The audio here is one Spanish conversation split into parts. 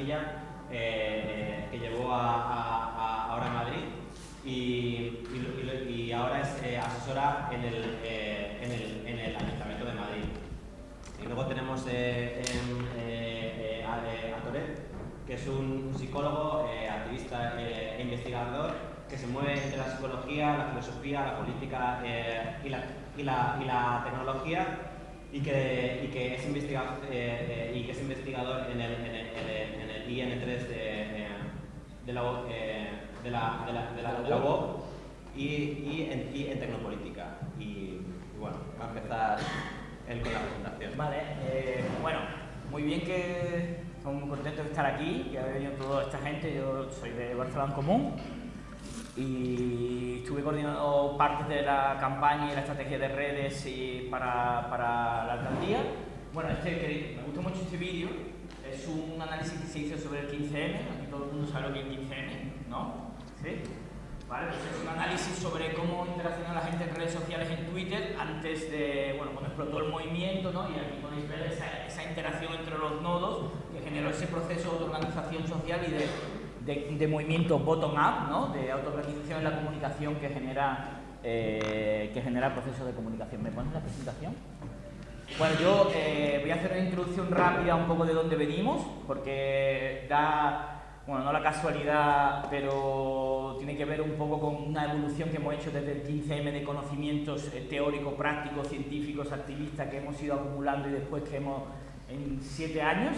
semilla que llevó a, ahora a Madrid y, ahora es asesora en el, en el, en el Ayuntamiento de Madrid. Y luego tenemos eh, eh, a, Toret, que es un psicólogo, eh, activista e investigador que se mueve entre la psicología, la filosofía, la política y la, y, la, y, la, tecnología y que, y que, es, investigador, y que es investigador en el, en IN3 de, la, de, la, de, la, de la, de y, y, en, y en tecnopolítica. Y, bueno, va a empezar él con la presentación. Vale, eh, bueno, muy bien que estamos muy contentos de estar aquí, que ha venido toda esta gente, yo soy de Barcelona Común y estuve coordinando partes de la campaña y la estrategia de redes y para, para la alcaldía. Bueno, este, me gusta mucho este vídeo, es un análisis que se hizo sobre el 15M, aquí todo el mundo sabe lo que es el 15M, ¿no? ¿Sí? ¿Vale? Pues es un análisis sobre cómo interacciona la gente en redes sociales en Twitter antes de, bueno, cuando explotó el movimiento, ¿no? Y aquí podéis ver esa, esa interacción entre los nodos que generó ese proceso de organización social y de, de, de movimiento bottom-up, ¿no? De autoorganización en la comunicación que genera, eh, que genera el proceso de comunicación. ¿Me pones la presentación? Bueno, yo eh, voy a hacer una introducción rápida un poco de dónde venimos, porque da bueno, no la casualidad, pero tiene que ver un poco con una evolución que hemos hecho desde el 15M de conocimientos eh, teóricos, prácticos, científicos, activistas que hemos ido acumulando y después que hemos en siete años.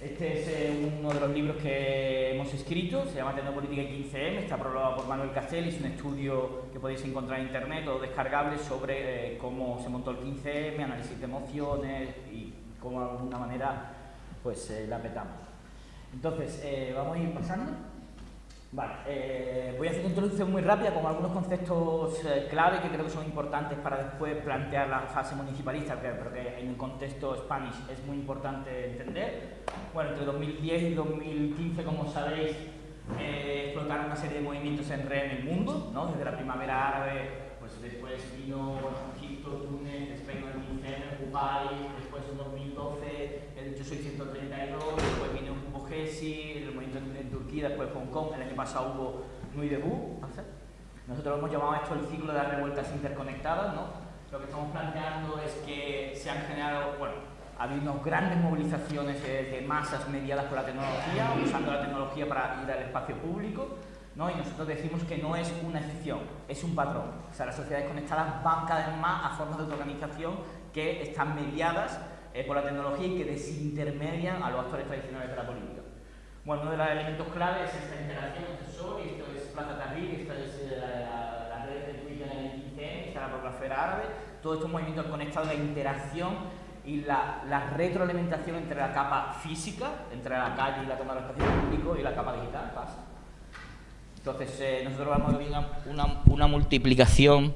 Este es eh, uno de los libros que hemos escrito, se llama Tecnopolítica y 15M, está prologado por Manuel Castelli, es un estudio que podéis encontrar en internet o descargable sobre eh, cómo se montó el 15M, análisis de emociones y cómo de alguna manera pues la petamos. Entonces, eh, vamos a ir pasando. Vale, eh, voy a hacer una introducción muy rápida con algunos conceptos eh, clave que creo que son importantes para después plantear la fase municipalista, pero que en un contexto Spanish es muy importante entender. Bueno, entre 2010 y 2015, como sabéis, explotaron una serie de movimientos en red en el mundo, ¿no? desde la primavera árabe, pues después vino Egipto, Túnez, España, el 15, Kuwait, después en 2012 el 832, después vino el movimiento después Hong Kong, el año pasado hubo Nuit Debout. Nosotros lo hemos llamado esto el ciclo de las revueltas interconectadas. ¿no? Lo que estamos planteando es que se han generado, bueno, ha habido unas grandes movilizaciones de, masas mediadas por la tecnología, usando la tecnología para ir al espacio público. ¿no? Y nosotros decimos que no es una excepción, es un patrón. O sea, las sociedades conectadas van cada vez más a formas de autoorganización que están mediadas eh, por la tecnología y que desintermedian a los actores tradicionales de la política. Bueno, uno de los elementos claves es esta interacción entre SOR, y esto es Plaza Tahrir, esto es eh, la, la, red de Twitter en el 15 está la blogosfera árabe, todos estos movimientos conectados, la interacción y la, la, retroalimentación entre la capa física, entre la calle y la toma del espacio público y la capa digital, pasa. Entonces, eh, nosotros vamos a ver una, una, multiplicación,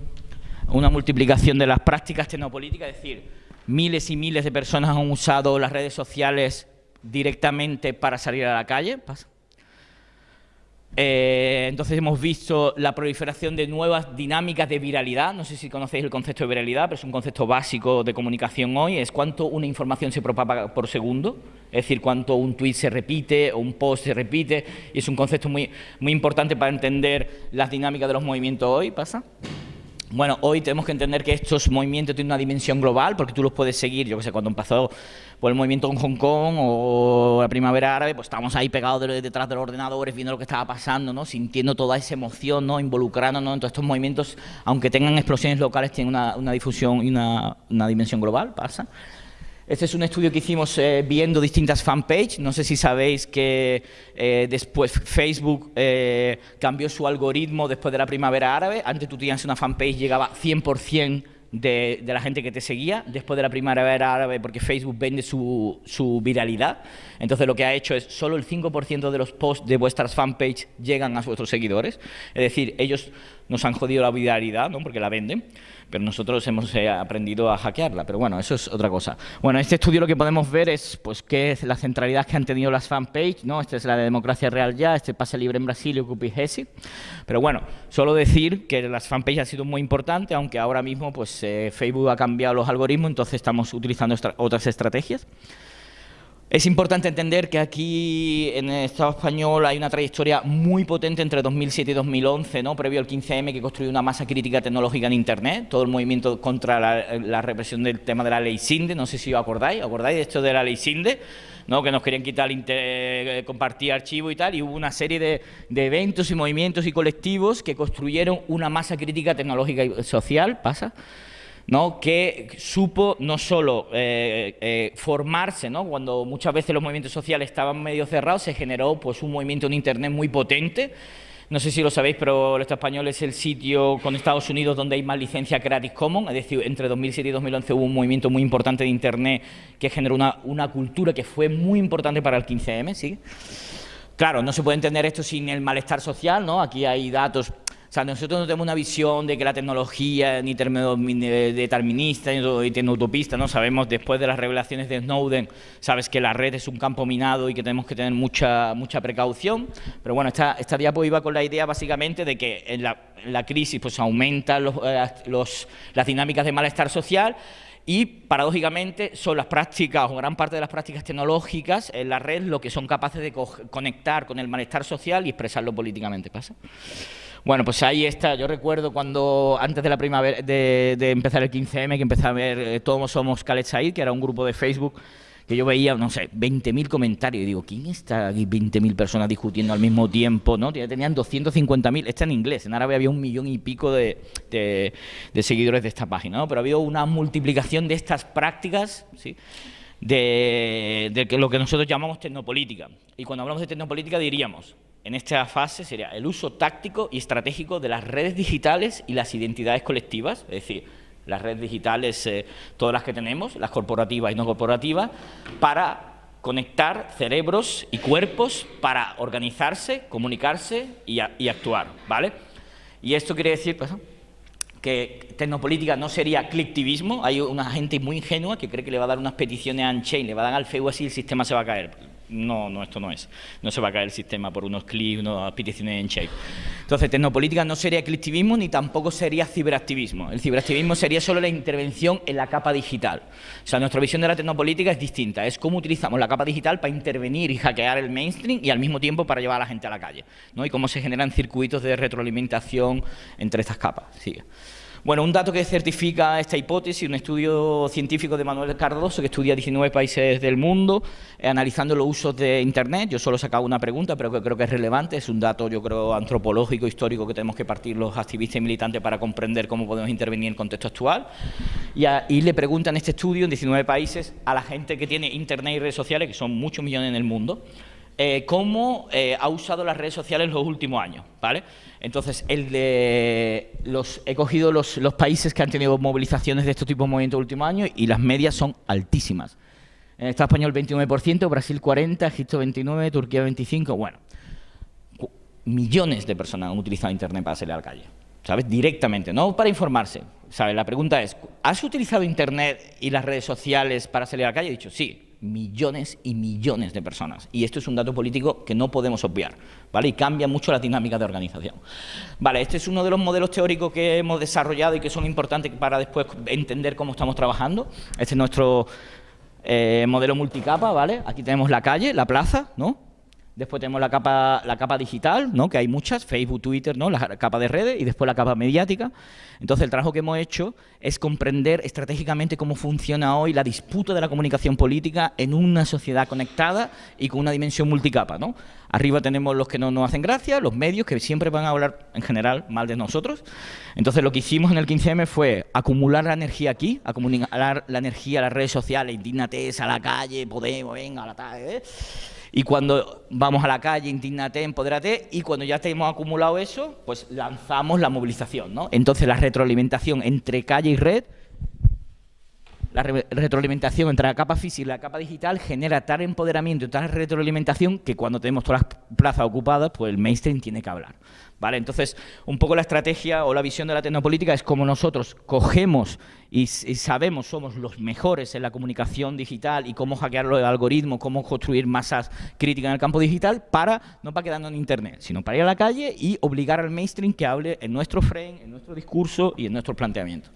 una multiplicación de las prácticas tecnopolíticas, es decir, miles y miles de personas han usado las redes sociales directamente para salir a la calle. Pasa. Eh, entonces hemos visto la proliferación de nuevas dinámicas de viralidad. No sé si conocéis el concepto de viralidad, pero es un concepto básico de comunicación hoy. Es cuánto una información se propaga por segundo, es decir, cuánto un tweet se repite o un post se repite. Y es un concepto muy, muy importante para entender las dinámicas de los movimientos hoy. ¿Pasa? Bueno, hoy tenemos que entender que estos movimientos tienen una dimensión global, porque tú los puedes seguir, yo que sé, cuando empezó por el movimiento en Hong Kong o la primavera árabe, pues estábamos ahí pegados detrás de los ordenadores, viendo lo que estaba pasando, ¿no? sintiendo toda esa emoción, ¿no? involucrándonos en todos estos movimientos, aunque tengan explosiones locales, tienen una, difusión y una, una dimensión global, pasa. Este es un estudio que hicimos eh, viendo distintas fanpages. No sé si sabéis que eh, después Facebook eh, cambió su algoritmo después de la primavera árabe. Antes tú tenías una fanpage, llegaba 100% de, de, la gente que te seguía después de la primavera árabe porque Facebook vende su, su viralidad. Entonces lo que ha hecho es solo el 5% de los posts de vuestras fanpages llegan a vuestros seguidores. Es decir, ellos nos han jodido la viralidad ¿no? porque la venden pero nosotros hemos eh, aprendido a hackearla, pero bueno, eso es otra cosa. Bueno, en este estudio lo que podemos ver es pues qué es la centralidad que han tenido las fanpages, ¿no? Esta es la de Democracia Real Ya, este pase libre en Brasil y Ocupi Pero bueno, solo decir que las fanpages han sido muy importantes, aunque ahora mismo pues eh, Facebook ha cambiado los algoritmos, entonces estamos utilizando otras estrategias. Es importante entender que aquí en el Estado español hay una trayectoria muy potente entre 2007 y 2011, ¿no? previo al 15M, que construyó una masa crítica tecnológica en Internet, todo el movimiento contra la, represión del tema de la ley SINDE, no sé si os acordáis, acordáis de esto de la ley SINDE? ¿no? que nos querían quitar eh, compartir archivos y tal, y hubo una serie de, de, eventos y movimientos y colectivos que construyeron una masa crítica tecnológica y social, ¿pasa?, ¿no? que supo no solo eh, eh, formarse, ¿no? cuando muchas veces los movimientos sociales estaban medio cerrados, se generó pues, un movimiento en Internet muy potente, no sé si lo sabéis, pero el español es el sitio con Estados Unidos donde hay más licencia Creative Commons, es decir, entre 2007 y 2011 hubo un movimiento muy importante de Internet que generó una, una cultura que fue muy importante para el 15M, ¿sí? Claro, no se puede entender esto sin el malestar social, ¿no? Aquí hay datos sea, nosotros no tenemos una visión de que la tecnología ni determinista ni tecnoutopista, ¿no? Sabemos después de las revelaciones de Snowden, sabes que la red es un campo minado y que tenemos que tener mucha, mucha precaución, pero bueno, esta, esta diapo iba con la idea básicamente de que en la, crisis pues aumentan eh, los, las dinámicas de malestar social y, paradójicamente, son las prácticas, o gran parte de las prácticas tecnológicas en la red lo que son capaces de conectar con el malestar social y expresarlo políticamente. ¿Pasa? Bueno, pues ahí está. Yo recuerdo cuando, antes de la primavera, de, empezar el 15M, que empecé a ver eh, Todos Somos Khaled Said, que era un grupo de Facebook que yo veía, no sé, 20.000 comentarios y digo, ¿quién está aquí 20.000 personas discutiendo al mismo tiempo? ¿no? Tenían 250.000, está en inglés, en árabe había un millón y pico de, seguidores de esta página, ¿no? pero ha habido una multiplicación de estas prácticas, ¿sí? de, de lo que nosotros llamamos tecnopolítica. Y cuando hablamos de tecnopolítica diríamos, en esta fase sería el uso táctico y estratégico de las redes digitales y las identidades colectivas, es decir, las redes digitales, eh, todas las que tenemos, las corporativas y no corporativas, para conectar cerebros y cuerpos para organizarse, comunicarse y, actuar, ¿vale? Y esto quiere decir pues, que tecnopolítica no sería clictivismo, hay una gente muy ingenua que cree que le va a dar unas peticiones a Unchain, le va a dar al FEU así y el sistema se va a caer no, no, esto no es. No se va a caer el sistema por unos clics, unas peticiones en shape. Entonces, tecnopolítica no sería clicktivismo ni tampoco sería ciberactivismo. El ciberactivismo sería solo la intervención en la capa digital. O sea, nuestra visión de la tecnopolítica es distinta. Es cómo utilizamos la capa digital para intervenir y hackear el mainstream y al mismo tiempo para llevar a la gente a la calle. ¿no? Y cómo se generan circuitos de retroalimentación entre estas capas. Sigue. Bueno, un dato que certifica esta hipótesis, un estudio científico de Manuel Cardoso que estudia 19 países del mundo, eh, analizando los usos de Internet. Yo solo he sacado una pregunta, pero que creo que es relevante. Es un dato, yo creo, antropológico, histórico, que tenemos que partir los activistas y militantes para comprender cómo podemos intervenir en el contexto actual. Y, y le preguntan este estudio en 19 países a la gente que tiene Internet y redes sociales, que son muchos millones en el mundo, eh, cómo eh, ha usado las redes sociales en los últimos años, ¿vale? Entonces, el de los, he cogido los, países que han tenido movilizaciones de este tipo de movimientos en los últimos años y las medias son altísimas. En Estado español 29%, Brasil 40%, Egipto 29%, Turquía 25%, bueno. Millones de personas han utilizado Internet para salir a la calle, ¿sabes? Directamente, no para informarse, ¿sabes? La pregunta es, ¿has utilizado Internet y las redes sociales para salir a la calle? He dicho, sí, millones y millones de personas. Y esto es un dato político que no podemos obviar, ¿vale? Y cambia mucho la dinámica de organización. Vale, este es uno de los modelos teóricos que hemos desarrollado y que son importantes para después entender cómo estamos trabajando. Este es nuestro eh, modelo multicapa, ¿vale? Aquí tenemos la calle, la plaza, ¿no? Después tenemos la capa, capa digital, ¿no? que hay muchas, Facebook, Twitter, ¿no? la capa de redes y después la capa mediática. Entonces el trabajo que hemos hecho es comprender estratégicamente cómo funciona hoy la disputa de la comunicación política en una sociedad conectada y con una dimensión multicapa. ¿no? Arriba tenemos los que no nos hacen gracia, los medios que siempre van a hablar en general mal de nosotros. Entonces lo que hicimos en el 15M fue acumular la energía aquí, acumular la energía a las redes sociales, indignate, a la calle, Podemos, venga, a la tarde, ¿eh? Y cuando vamos a la calle, indignate, empodérate, y cuando ya tenemos acumulado eso, pues lanzamos la movilización, ¿no? Entonces la retroalimentación entre calle y red, la retroalimentación entre la capa física y la capa digital genera tal empoderamiento y tal retroalimentación que cuando tenemos todas las plazas ocupadas, pues el mainstream tiene que hablar. ¿Vale? Entonces, un poco la estrategia o la visión de la tecnopolítica es como nosotros cogemos y, sabemos, somos los mejores en la comunicación digital y cómo hackear los algoritmos, cómo construir masas críticas en el campo digital para, no para quedarnos en Internet, sino para ir a la calle y obligar al mainstream que hable en nuestro frame, en nuestro discurso y en nuestro planteamiento.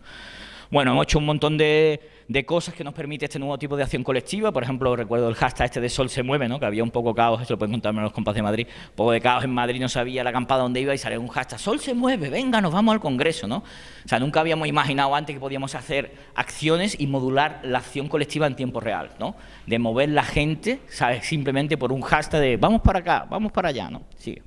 Bueno, hemos hecho un montón de, cosas que nos permite este nuevo tipo de acción colectiva. Por ejemplo, recuerdo el hashtag este de Sol se mueve, ¿no? que había un poco caos, eso lo pueden contarme los compas de Madrid, un poco de caos en Madrid, no sabía la acampada dónde iba y salió un hashtag, Sol se mueve, venga, nos vamos al Congreso. ¿no? O sea, nunca habíamos imaginado antes que podíamos hacer acciones y modular la acción colectiva en tiempo real, ¿no? de mover la gente ¿sabes? simplemente por un hashtag de vamos para acá, vamos para allá. ¿no? Sigue.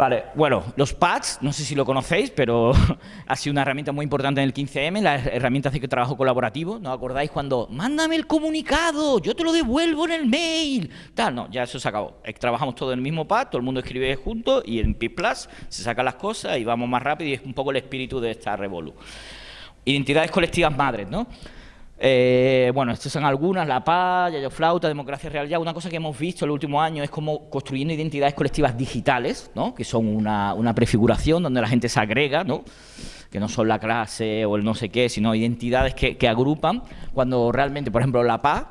Vale, bueno, los pads, no sé si lo conocéis, pero ha sido una herramienta muy importante en el 15M, la herramienta de trabajo colaborativo, ¿no acordáis cuando, mándame el comunicado, yo te lo devuelvo en el mail? Tal, no, ya eso se acabó. Eh, trabajamos todo en el mismo pad, todo el mundo escribe junto y en P+, se sacan las cosas y vamos más rápido y es un poco el espíritu de esta Revolu. Identidades colectivas madres, ¿no? Eh, bueno, estas son algunas, La Paz, Yayo Flauta, Democracia Real Ya. Una cosa que hemos visto el último año es como construyendo identidades colectivas digitales, ¿no? que son una, prefiguración donde la gente se agrega, ¿no? que no son la clase o el no sé qué, sino identidades que, agrupan, cuando realmente, por ejemplo, La Paz,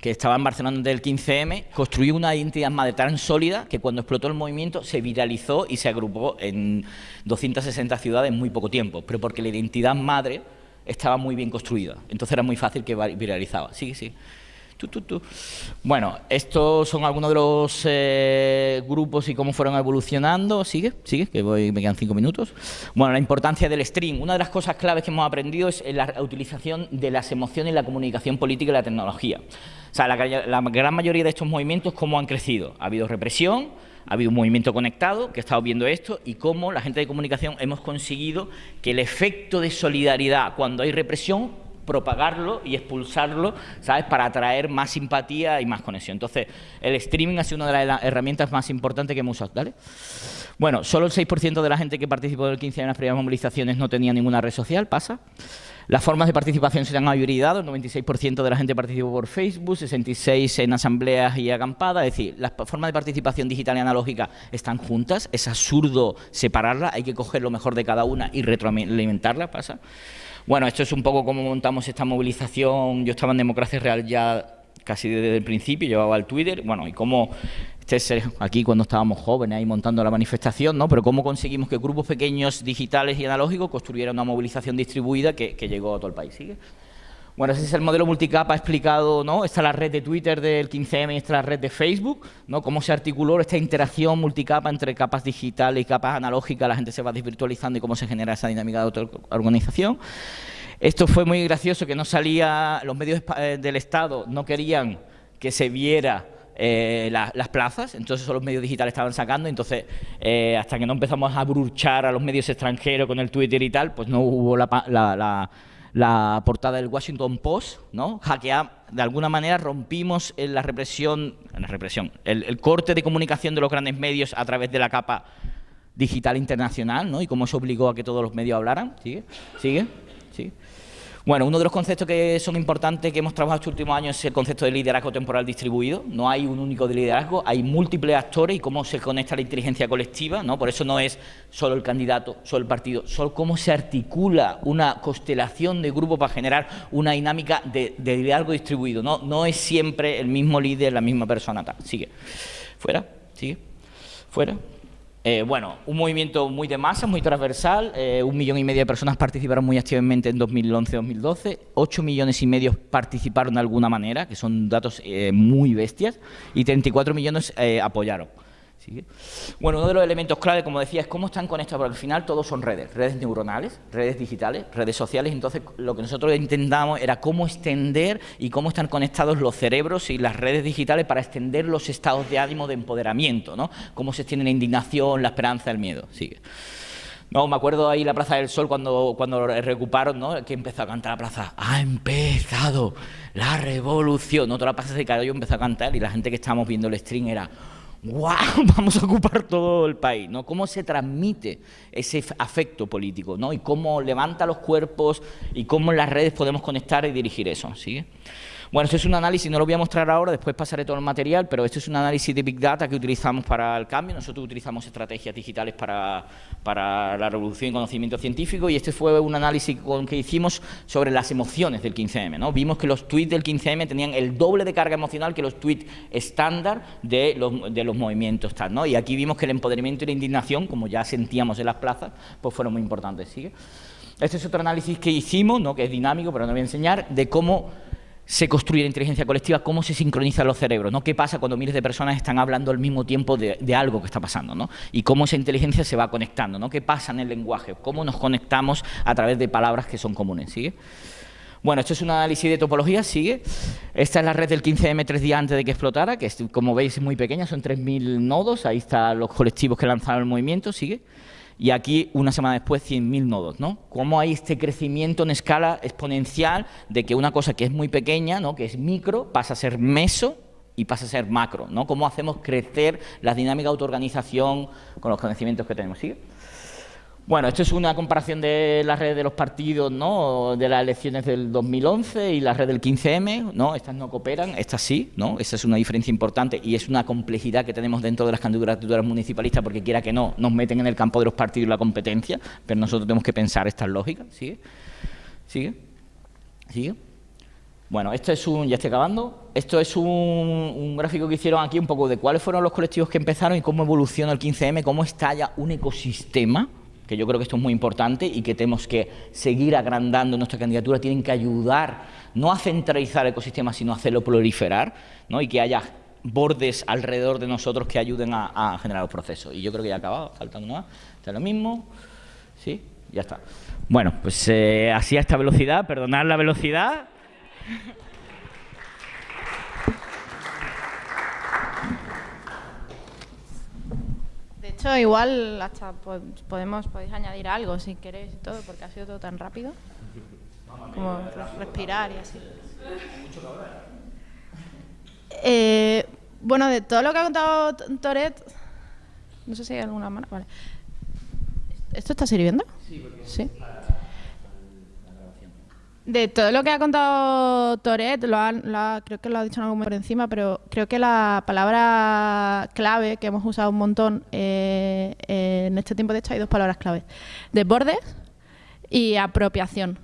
que estaba en Barcelona del 15M, construyó una identidad madre tan sólida que cuando explotó el movimiento se viralizó y se agrupó en 260 ciudades en muy poco tiempo, pero porque la identidad madre estaba muy bien construida. Entonces era muy fácil que viralizaba. Sí, sí. Bueno, estos son algunos de los eh, grupos y cómo fueron evolucionando. Sigue, sigue, que voy, me quedan cinco minutos. Bueno, la importancia del stream. Una de las cosas claves que hemos aprendido es la utilización de las emociones la comunicación política y la tecnología. O sea, la, la gran mayoría de estos movimientos, ¿cómo han crecido? Ha habido represión, ha habido un movimiento conectado que ha estado viendo esto y cómo la gente de comunicación hemos conseguido que el efecto de solidaridad cuando hay represión propagarlo y expulsarlo, ¿sabes? Para atraer más simpatía y más conexión. Entonces, el streaming ha sido una de las herramientas más importantes que hemos usado. ¿vale? Bueno, solo el 6% de la gente que participó del 15 en las primeras movilizaciones no tenía ninguna red social, pasa. Las formas de participación se han hibridado, el 96% de la gente participó por Facebook, 66% en asambleas y acampadas, es decir, las formas de participación digital y analógica están juntas, es absurdo separarlas, hay que coger lo mejor de cada una y retroalimentarlas, pasa. Bueno, esto es un poco cómo montamos esta movilización, yo estaba en Democracia Real ya casi desde el principio, llevaba el Twitter, bueno, y cómo este aquí cuando estábamos jóvenes ahí montando la manifestación, ¿no? Pero cómo conseguimos que grupos pequeños digitales y analógicos construyeran una movilización distribuida que, llegó a todo el país. Bueno, ese es el modelo multicapa explicado, ¿no? Esta es la red de Twitter del 15M y esta es la red de Facebook, ¿no? Cómo se articuló esta interacción multicapa entre capas digitales y capas analógicas, la gente se va desvirtualizando y cómo se genera esa dinámica de organización. Esto fue muy gracioso, que no salía, los medios eh, del Estado no querían que se viera eh, las plazas, entonces los medios digitales estaban sacando, entonces eh, hasta que no empezamos a bruchar a los medios extranjeros con el Twitter y tal, pues no hubo la, la, portada del Washington Post, ¿no? Hackear, de alguna manera rompimos la represión, la represión, el, el, corte de comunicación de los grandes medios a través de la capa digital internacional, ¿no? Y cómo se obligó a que todos los medios hablaran, ¿sigue? ¿Sigue? Bueno, uno de los conceptos que son importantes que hemos trabajado estos últimos años es el concepto de liderazgo temporal distribuido. No hay un único liderazgo, hay múltiples actores y cómo se conecta la inteligencia colectiva, ¿no? Por eso no es solo el candidato, solo el partido, solo cómo se articula una constelación de grupos para generar una dinámica de, liderazgo distribuido. No, no es siempre el mismo líder, la misma persona. Sigue. Fuera, sigue. Fuera. Eh, bueno, un movimiento muy de masa, muy transversal, eh, un millón y medio de personas participaron muy activamente en 2011-2012, ocho millones y medio participaron de alguna manera, que son datos eh, muy bestias, y 34 millones apoyaron. Bueno, uno de los elementos clave, como decía, es cómo están conectados, porque al final todos son redes, redes neuronales, redes digitales, redes sociales, entonces lo que nosotros intentamos era cómo extender y cómo están conectados los cerebros y las redes digitales para extender los estados de ánimo de empoderamiento, ¿no? Cómo se extiende la indignación, la esperanza, el miedo, sigue. No, me acuerdo ahí la Plaza del Sol cuando, cuando recuparon, ¿no? Que empezó a cantar la plaza. Ha empezado la revolución. No, toda la plaza se cayó empezó a cantar y la gente que estábamos viendo el stream era ¡Wow! Vamos a ocupar todo el país, ¿no? Cómo se transmite ese afecto político, ¿no? Y cómo levanta los cuerpos y cómo en las redes podemos conectar y dirigir eso, ¿sí? Bueno, esto es un análisis, no lo voy a mostrar ahora, después pasaré todo el material, pero esto es un análisis de Big Data que utilizamos para el cambio. Nosotros utilizamos estrategias digitales para, para la revolución y conocimiento científico y este fue un análisis que hicimos sobre las emociones del 15M. ¿no? Vimos que los tweets del 15M tenían el doble de carga emocional que los tweets estándar de los, de los movimientos. Tal. Y aquí vimos que el empoderamiento y la indignación, como ya sentíamos en las plazas, pues fueron muy importantes. ¿sigue? Este es otro análisis que hicimos, ¿no? que es dinámico, pero no voy a enseñar, de cómo se construye la inteligencia colectiva, cómo se sincronizan los cerebros, ¿no? qué pasa cuando miles de personas están hablando al mismo tiempo de, algo que está pasando, ¿no? y cómo esa inteligencia se va conectando, ¿no? qué pasa en el lenguaje, cómo nos conectamos a través de palabras que son comunes. ¿sigue? Bueno, esto es un análisis de topología, sigue. Esta es la red del 15M tres días antes de que explotara, que como veis es muy pequeña, son 3.000 nodos, ahí están los colectivos que lanzaron el movimiento, sigue y aquí una semana después 100.000 nodos, ¿no? Cómo hay este crecimiento en escala exponencial de que una cosa que es muy pequeña, ¿no? que es micro, pasa a ser meso y pasa a ser macro, ¿no? Cómo hacemos crecer la dinámica de autoorganización con los conocimientos que tenemos, ¿sigue? Bueno, esto es una comparación de la red de los partidos, ¿no? de las elecciones del 2011 y la red del 15M, ¿no? Estas no cooperan, estas sí, ¿no? Esa es una diferencia importante y es una complejidad que tenemos dentro de las candidaturas municipalistas porque quiera que no, nos meten en el campo de los partidos la competencia, pero nosotros tenemos que pensar estas lógicas, ¿sigue? ¿Sigue? ¿Sigue? Bueno, esto es un, ya estoy acabando, esto es un, un, gráfico que hicieron aquí un poco de cuáles fueron los colectivos que empezaron y cómo evoluciona el 15M, cómo estalla un ecosistema que yo creo que esto es muy importante y que tenemos que seguir agrandando nuestra candidatura, tienen que ayudar no a centralizar el ecosistema, sino a hacerlo proliferar ¿no? y que haya bordes alrededor de nosotros que ayuden a, generar los procesos. Y yo creo que ya ha acabado, faltando nada. Está lo mismo, ¿sí? Ya está. Bueno, pues eh, así a esta velocidad, perdonad la velocidad. Hecho, igual hasta podemos podéis añadir algo si queréis y todo, porque ha sido todo tan rápido. Como respirar y así. Eh, bueno, de todo lo que ha contado Toret, no sé si hay alguna mano. Vale. ¿Esto está sirviendo? Sí, porque ¿Sí? De todo lo que ha contado Toret, lo creo que lo ha dicho en algún por encima, pero creo que la palabra clave que hemos usado un montón eh, en este tiempo, de hecho, hay dos palabras claves: desbordes y apropiación.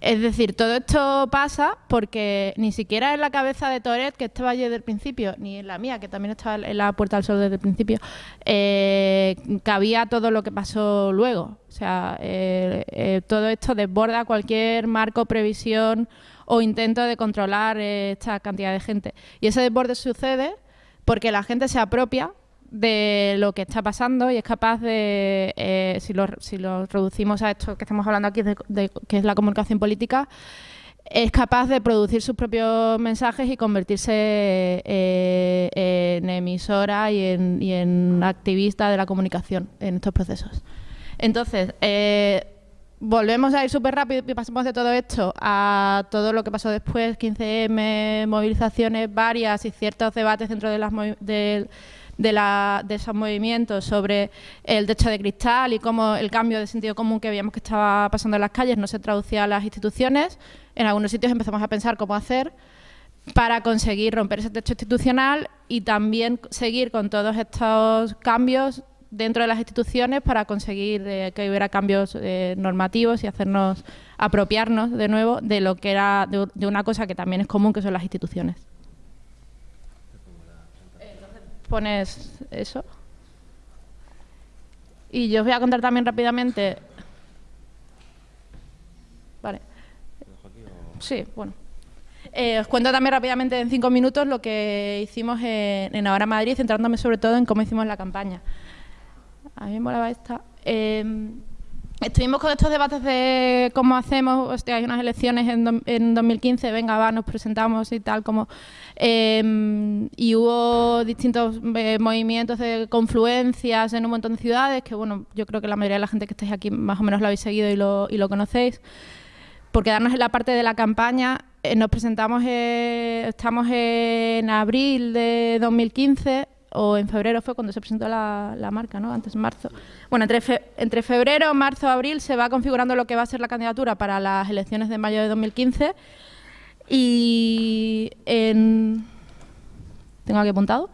Es decir, todo esto pasa porque ni siquiera en la cabeza de Toret, que estaba allí desde el principio, ni en la mía, que también estaba en la Puerta del Sol desde el principio, eh, cabía todo lo que pasó luego. O sea, eh, eh, todo esto desborda cualquier marco, previsión o intento de controlar esta cantidad de gente. Y ese desborde sucede porque la gente se apropia de lo que está pasando y es capaz de, eh, si, lo, si, lo, reducimos a esto que estamos hablando aquí, de, que es la comunicación política, es capaz de producir sus propios mensajes y convertirse eh, en emisora y en, y en, activista de la comunicación en estos procesos. Entonces, eh, volvemos a ir súper rápido y pasamos de todo esto a todo lo que pasó después, 15M, movilizaciones varias y ciertos debates dentro de las, de, la, de esos movimientos sobre el techo de cristal y cómo el cambio de sentido común que veíamos que estaba pasando en las calles no se traducía a las instituciones. En algunos sitios empezamos a pensar cómo hacer para conseguir romper ese techo institucional y también seguir con todos estos cambios dentro de las instituciones para conseguir eh, que hubiera cambios eh, normativos y hacernos apropiarnos de nuevo de lo que era de, de, una cosa que también es común que son las instituciones. Pones eso. Y yo os voy a contar también rápidamente. Vale. Sí, bueno. Eh, os cuento también rápidamente en cinco minutos lo que hicimos en, en Ahora Madrid, centrándome sobre todo en cómo hicimos la campaña. A mí me molaba esta. Eh, estuvimos con estos debates de cómo hacemos, hostia, hay unas elecciones en, do, en 2015, venga, va, nos presentamos y tal, como... Eh, y hubo distintos eh, movimientos de confluencias en un montón de ciudades, que bueno, yo creo que la mayoría de la gente que estáis aquí más o menos lo habéis seguido y lo, y lo conocéis. Por quedarnos en la parte de la campaña, eh, nos presentamos, estamos en abril de 2015 o en febrero fue cuando se presentó la, la marca, ¿no? Antes marzo. Bueno, entre, fe, entre febrero, marzo, abril se va configurando lo que va a ser la candidatura para las elecciones de mayo de 2015 y en... tengo aquí apuntado.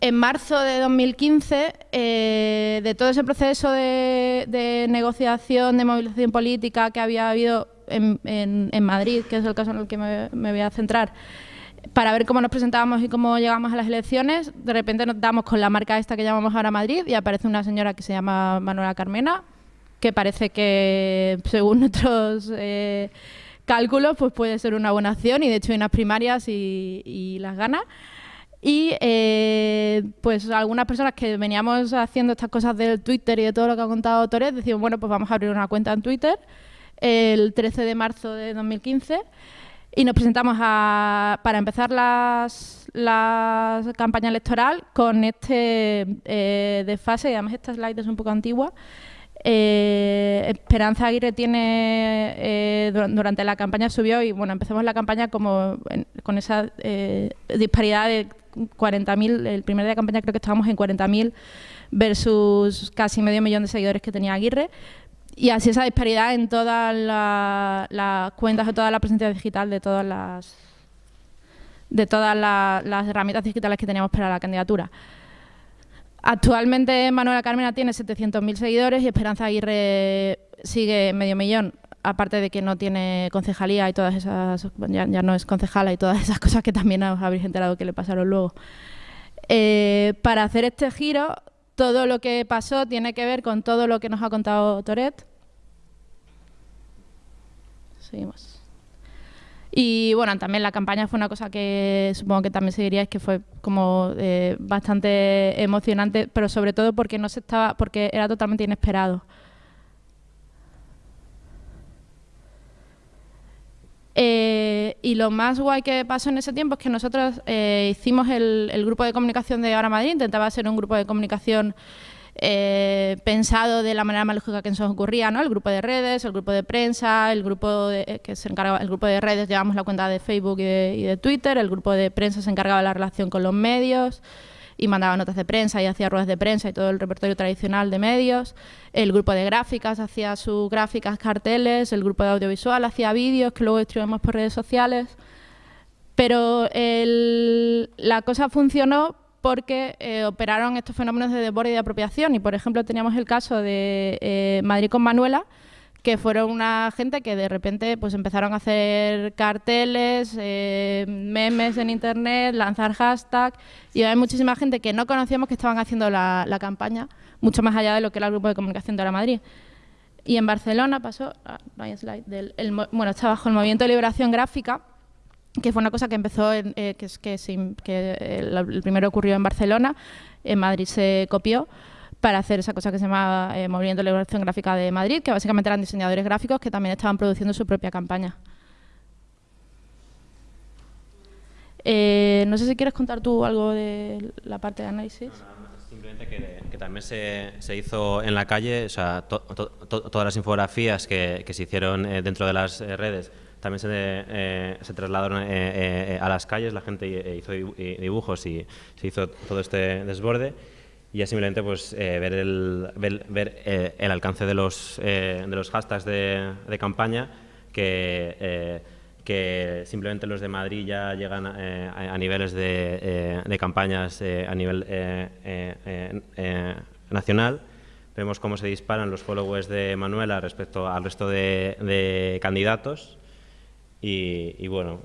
En marzo de 2015, eh, de todo ese proceso de, negociación, de movilización política que había habido en, Madrid, que es el caso en el que me, me voy a centrar, para ver cómo nos presentábamos y cómo llegamos a las elecciones, de repente nos damos con la marca esta que llamamos ahora Madrid y aparece una señora que se llama Manuela Carmena, que parece que, según nuestros eh, cálculos, pues puede ser una buena acción y de hecho hay unas primarias y, las gana. Y eh, pues algunas personas que veníamos haciendo estas cosas del Twitter y de todo lo que ha contado Torres, decimos, bueno, pues vamos a abrir una cuenta en Twitter el 13 de marzo de 2015 y nos presentamos a, para empezar las, la campaña electoral con este eh, desfase, y esta slide es un poco antigua. Eh, Esperanza Aguirre tiene, eh, durante la campaña subió y bueno, empezamos la campaña como con esa eh, disparidad de 40.000, el primer día de campaña creo que estábamos en 40.000 versus casi medio millón de seguidores que tenía Aguirre, y así esa disparidad en todas las la cuentas de toda la presencia digital de todas las de todas la, las herramientas digitales que teníamos para la candidatura. Actualmente Manuela Carmena tiene 700.000 seguidores y Esperanza Aguirre sigue medio millón, aparte de que no tiene concejalía y todas esas, ya, ya no es concejala y todas esas cosas que también os habréis enterado que le pasaron luego. Eh, para hacer este giro, todo lo que pasó tiene que ver con todo lo que nos ha contado Toret. Seguimos. Y bueno, también la campaña fue una cosa que supongo que también seguiríais que fue como eh, bastante emocionante, pero sobre todo porque no se estaba, porque era totalmente inesperado. Eh, y lo más guay que pasó en ese tiempo es que nosotros eh, hicimos el, el, grupo de comunicación de Ahora Madrid, intentaba ser un grupo de comunicación eh, pensado de la manera más lógica que nos ocurría, ¿no? El grupo de redes, el grupo de prensa, el grupo de, eh, que se encargaba, el grupo de redes llevamos la cuenta de Facebook y de, Twitter, el grupo de prensa se encargaba de la relación con los medios, y mandaba notas de prensa y hacía ruedas de prensa y todo el repertorio tradicional de medios. El grupo de gráficas hacía sus gráficas, carteles, el grupo de audiovisual hacía vídeos que luego distribuimos por redes sociales. Pero la cosa funcionó porque eh, operaron estos fenómenos de desborde y de apropiación. Y, por ejemplo, teníamos el caso de eh, Madrid con Manuela, que fueron una gente que de repente pues empezaron a hacer carteles, eh, memes en internet, lanzar hashtags y hay muchísima gente que no conocíamos que estaban haciendo la, la, campaña, mucho más allá de lo que era el grupo de comunicación de Ahora Madrid. Y en Barcelona pasó, ah, no hay slide, del, el, bueno, está bajo el movimiento de liberación gráfica, que fue una cosa que empezó, en, eh, que, es, que, que el, primero ocurrió en Barcelona, en Madrid se copió, para hacer esa cosa que se llama eh, Movimiento de Liberación Gráfica de Madrid, que básicamente eran diseñadores gráficos que también estaban produciendo su propia campaña. Eh, no sé si quieres contar tú algo de la parte de análisis. Simplemente que, también se, se, hizo en la calle, o sea, to, to, todas las infografías que, que se hicieron eh, dentro de las eh, redes también se, eh, trasladaron a las calles, la gente hizo dibujos y se hizo todo este desborde y ya simplemente pues, ver, el, ver, el alcance de los, de los hashtags de, campaña que simplemente los de Madrid ya llegan eh, a, niveles de, eh, de campañas eh, a nivel nacional. Vemos cómo se disparan los followers de Manuela respecto al resto de, candidatos. Y, bueno,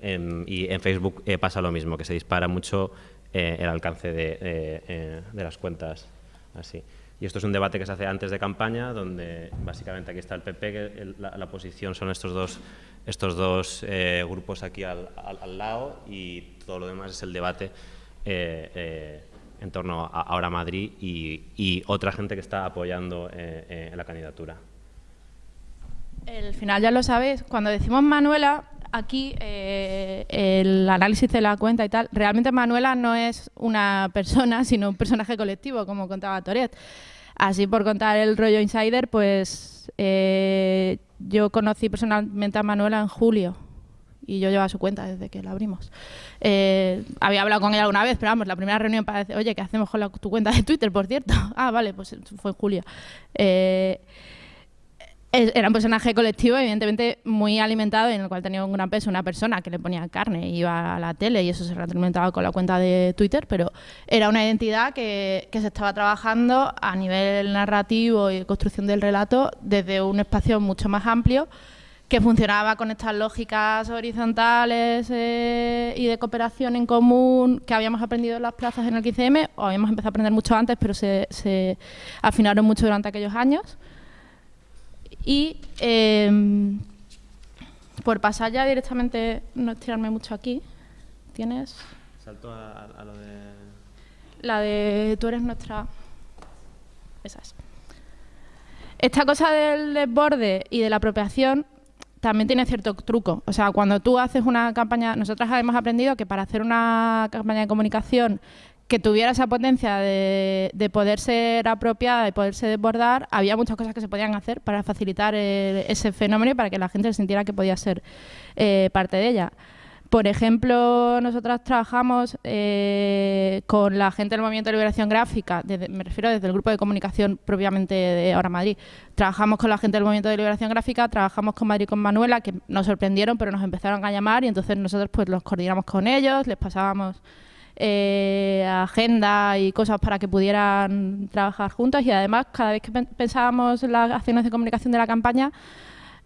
en, y en Facebook pasa lo mismo, que se dispara mucho el alcance de, de las cuentas así. Y esto es un debate que se hace antes de campaña, donde básicamente aquí está el PP, que la, posición son estos dos, estos dos eh, grupos aquí al, al, al, lado y todo lo demás es el debate eh, eh, en torno a ahora Madrid y, y, otra gente que está apoyando eh, la candidatura. El final ya lo sabes, cuando decimos Manuela, aquí eh, el análisis de la cuenta y tal, realmente Manuela no es una persona, sino un personaje colectivo, como contaba Toret. Así por contar el rollo insider, pues eh, yo conocí personalmente a Manuela en julio y yo llevaba su cuenta desde que la abrimos. Eh, había hablado con ella alguna vez, pero vamos, la primera reunión para decir, oye, ¿qué hacemos con tu cuenta de Twitter, por cierto? ah, vale, pues fue en julio. Era un personaje colectivo, evidentemente muy alimentado, en el cual tenía un gran peso una persona que le ponía carne, iba a la tele y eso se retroalimentaba con la cuenta de Twitter, pero era una identidad que, se estaba trabajando a nivel narrativo y construcción del relato desde un espacio mucho más amplio que funcionaba con estas lógicas horizontales eh, y de cooperación en común que habíamos aprendido en las plazas en el 15M, o habíamos empezado a aprender mucho antes, pero se afinaron mucho durante aquellos años. Y eh, por pasar ya directamente, no estirarme mucho aquí, tienes... Salto a, a, lo de... La de tú eres nuestra... Esa es. Esta cosa del desborde y de la apropiación también tiene cierto truco. O sea, cuando tú haces una campaña... Nosotras hemos aprendido que para hacer una campaña de comunicación que tuviera esa potencia de, de, poder ser apropiada y poderse desbordar, había muchas cosas que se podían hacer para facilitar el, ese fenómeno y para que la gente sintiera que podía ser eh, parte de ella. Por ejemplo, nosotras trabajamos eh, con la gente del Movimiento de Liberación Gráfica, me refiero desde el grupo de comunicación propiamente de Ahora Madrid. Trabajamos con la gente del Movimiento de Liberación Gráfica, trabajamos con Madrid con Manuela, que nos sorprendieron, pero nos empezaron a llamar y entonces nosotros pues los coordinamos con ellos, les pasábamos eh, agenda y cosas para que pudieran trabajar juntas y además cada vez que pensábamos en las acciones de comunicación de la campaña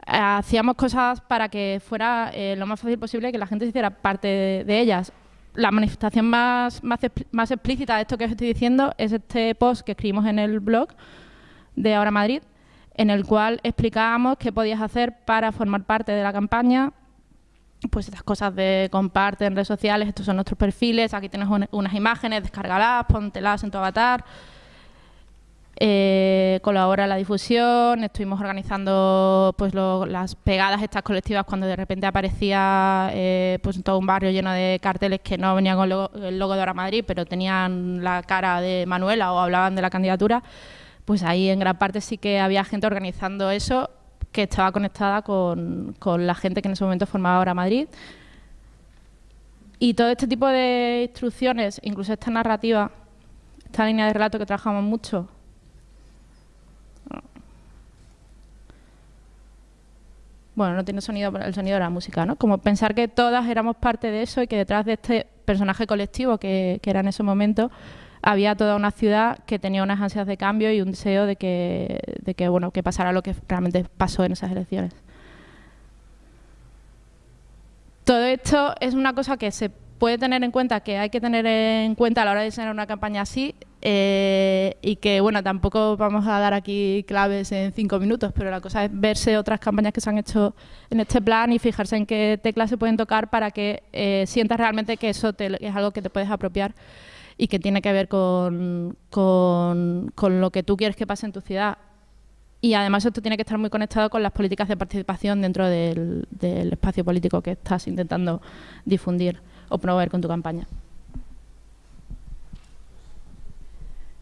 hacíamos cosas para que fuera eh, lo más fácil posible que la gente se hiciera parte de, de ellas. La manifestación más, más, más explícita de esto que os estoy diciendo es este post que escribimos en el blog de Ahora Madrid, en el cual explicábamos qué podías hacer para formar parte de la campaña, pues estas cosas de comparte en redes sociales, estos son nuestros perfiles, aquí tienes un, unas imágenes, descárgalas, póntelas en tu avatar, eh, colabora la difusión, estuvimos organizando pues lo, las pegadas estas colectivas cuando de repente aparecía eh, pues todo un barrio lleno de carteles que no venían con logo, el logo de Ahora Madrid, pero tenían la cara de Manuela o hablaban de la candidatura, pues ahí en gran parte sí que había gente organizando eso que estaba conectada con, con, la gente que en ese momento formaba ahora Madrid. Y todo este tipo de instrucciones, incluso esta narrativa, esta línea de relato que trabajamos mucho, bueno, no tiene sonido, el sonido de la música, ¿no? Como pensar que todas éramos parte de eso y que detrás de este personaje colectivo que, que era en ese momento había toda una ciudad que tenía unas ansias de cambio y un deseo de que, de que, bueno, que pasara lo que realmente pasó en esas elecciones. Todo esto es una cosa que se puede tener en cuenta, que hay que tener en cuenta a la hora de diseñar una campaña así eh, y que, bueno, tampoco vamos a dar aquí claves en cinco minutos, pero la cosa es verse otras campañas que se han hecho en este plan y fijarse en qué teclas se pueden tocar para que eh, sientas realmente que eso te, es algo que te puedes apropiar y que tiene que ver con, con, con lo que tú quieres que pase en tu ciudad. Y además esto tiene que estar muy conectado con las políticas de participación dentro del, del espacio político que estás intentando difundir o promover con tu campaña.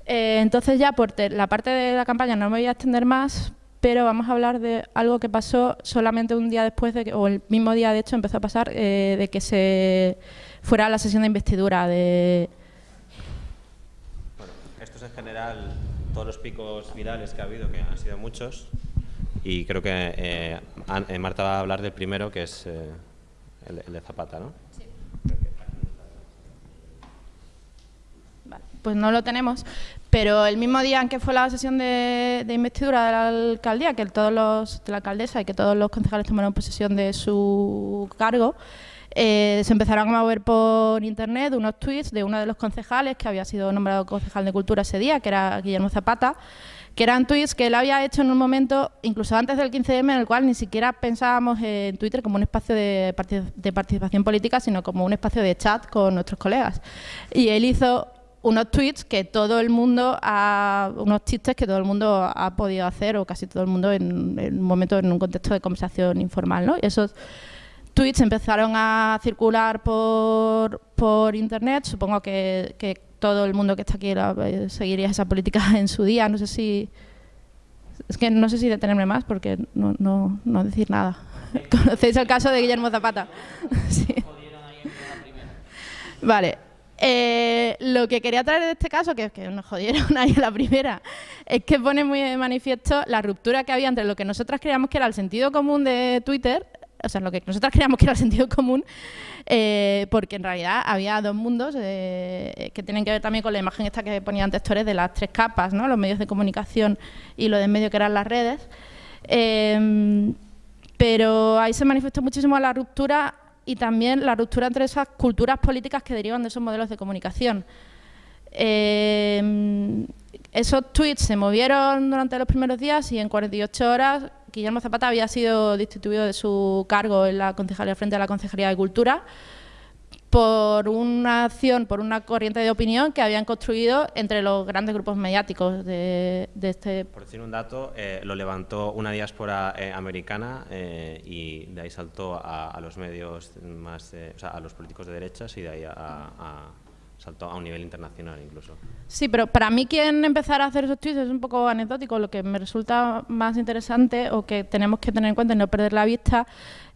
Eh, entonces ya por la parte de la campaña no me voy a extender más, pero vamos a hablar de algo que pasó solamente un día después, de que, o el mismo día de hecho empezó a pasar, eh, de que se fuera la sesión de investidura de... Esto es en general todos los picos virales que ha habido, que han sido muchos, y creo que eh, eh, Marta va a hablar del primero, que es el, de Zapata, ¿no? Sí. Vale, pues no lo tenemos, pero el mismo día en que fue la sesión de, investidura de la alcaldía, que todos los, de la alcaldesa y que todos los concejales tomaron posesión de su cargo, eh, se empezaron a mover por internet unos tweets de uno de los concejales que había sido nombrado concejal de cultura ese día, que era Guillermo Zapata, que eran tweets que él había hecho en un momento, incluso antes del 15M, en el cual ni siquiera pensábamos en Twitter como un espacio de, de participación política, sino como un espacio de chat con nuestros colegas. Y él hizo unos tweets que todo el mundo ha, unos chistes que todo el mundo ha podido hacer o casi todo el mundo en, un momento en un contexto de conversación informal, ¿no? Esos tweets empezaron a circular por, por internet, supongo que, que, todo el mundo que está aquí eh, seguiría esa política en su día, no sé si es que no sé si detenerme más porque no, no, no decir nada. ¿Conocéis el caso de Guillermo Zapata? sí. Vale, eh, lo que quería traer de este caso, que es que nos jodieron ahí la primera, es que pone muy de manifiesto la ruptura que había entre lo que nosotras creíamos que era el sentido común de Twitter, o sea, lo que nosotras creíamos que era el sentido común, eh, porque en realidad había dos mundos eh, que tienen que ver también con la imagen esta que ponía antes Torres de las tres capas, ¿no? los medios de comunicación y lo de en medio que eran las redes. pero ahí se manifestó muchísimo la ruptura y también la ruptura entre esas culturas políticas que derivan de esos modelos de comunicación. Eh, esos tweets se movieron durante los primeros días y en 48 horas Guillermo Zapata había sido destituido de su cargo en la concejalía frente a la Concejalía de Cultura por una acción, por una corriente de opinión que habían construido entre los grandes grupos mediáticos de, este... Por decir un dato, eh, lo levantó una diáspora eh, americana eh, y de ahí saltó a, los medios más, o sea, a los políticos de derechas y de ahí a, saltó a un nivel internacional incluso. Sí, pero para mí quien empezar a hacer esos tweets es un poco anecdótico. Lo que me resulta más interesante o que tenemos que tener en cuenta y no perder la vista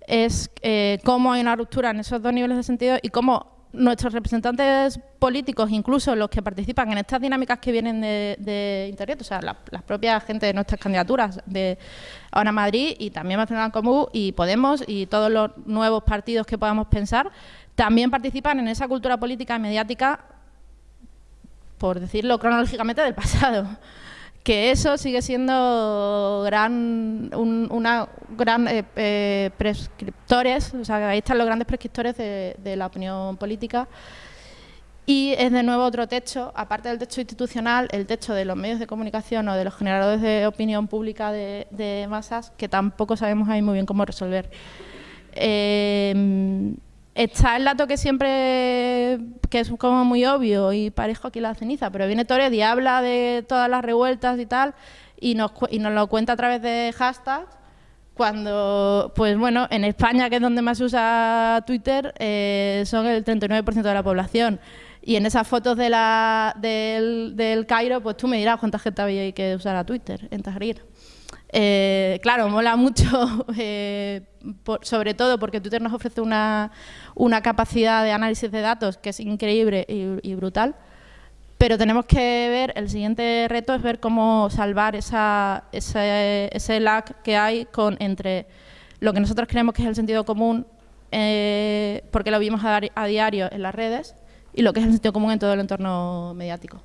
es eh, cómo hay una ruptura en esos dos niveles de sentido y cómo nuestros representantes políticos, incluso los que participan en estas dinámicas que vienen de, Internet, o sea, la, las propias gente de nuestras candidaturas de ahora Madrid y también Nacional Común y Podemos y todos los nuevos partidos que podamos pensar, también participan en esa cultura política y mediática, por decirlo cronológicamente, del pasado que eso sigue siendo gran, una gran eh, eh, prescriptores, o sea, ahí están los grandes prescriptores de, la opinión política. Y es de nuevo otro techo, aparte del techo institucional, el techo de los medios de comunicación o de los generadores de opinión pública de, masas, que tampoco sabemos ahí muy bien cómo resolver. Eh, Está el dato que siempre, que es como muy obvio y parejo aquí la ceniza, pero viene Torres y habla de todas las revueltas y tal, y nos, y nos lo cuenta a través de hashtags, cuando, pues bueno, en España, que es donde más se usa Twitter, eh, son el 39% de la población. Y en esas fotos de la, del, Cairo, pues tú me dirás cuánta gente había ahí que usara Twitter en Tahrir. Eh, claro, mola mucho, eh, sobre todo porque Twitter nos ofrece una, capacidad de análisis de datos que es increíble y, brutal, pero tenemos que ver, el siguiente reto es ver cómo salvar esa, ese, lag que hay con, entre lo que nosotros creemos que es el sentido común, eh, porque lo vimos a diario en las redes, y lo que es el sentido común en todo el entorno mediático.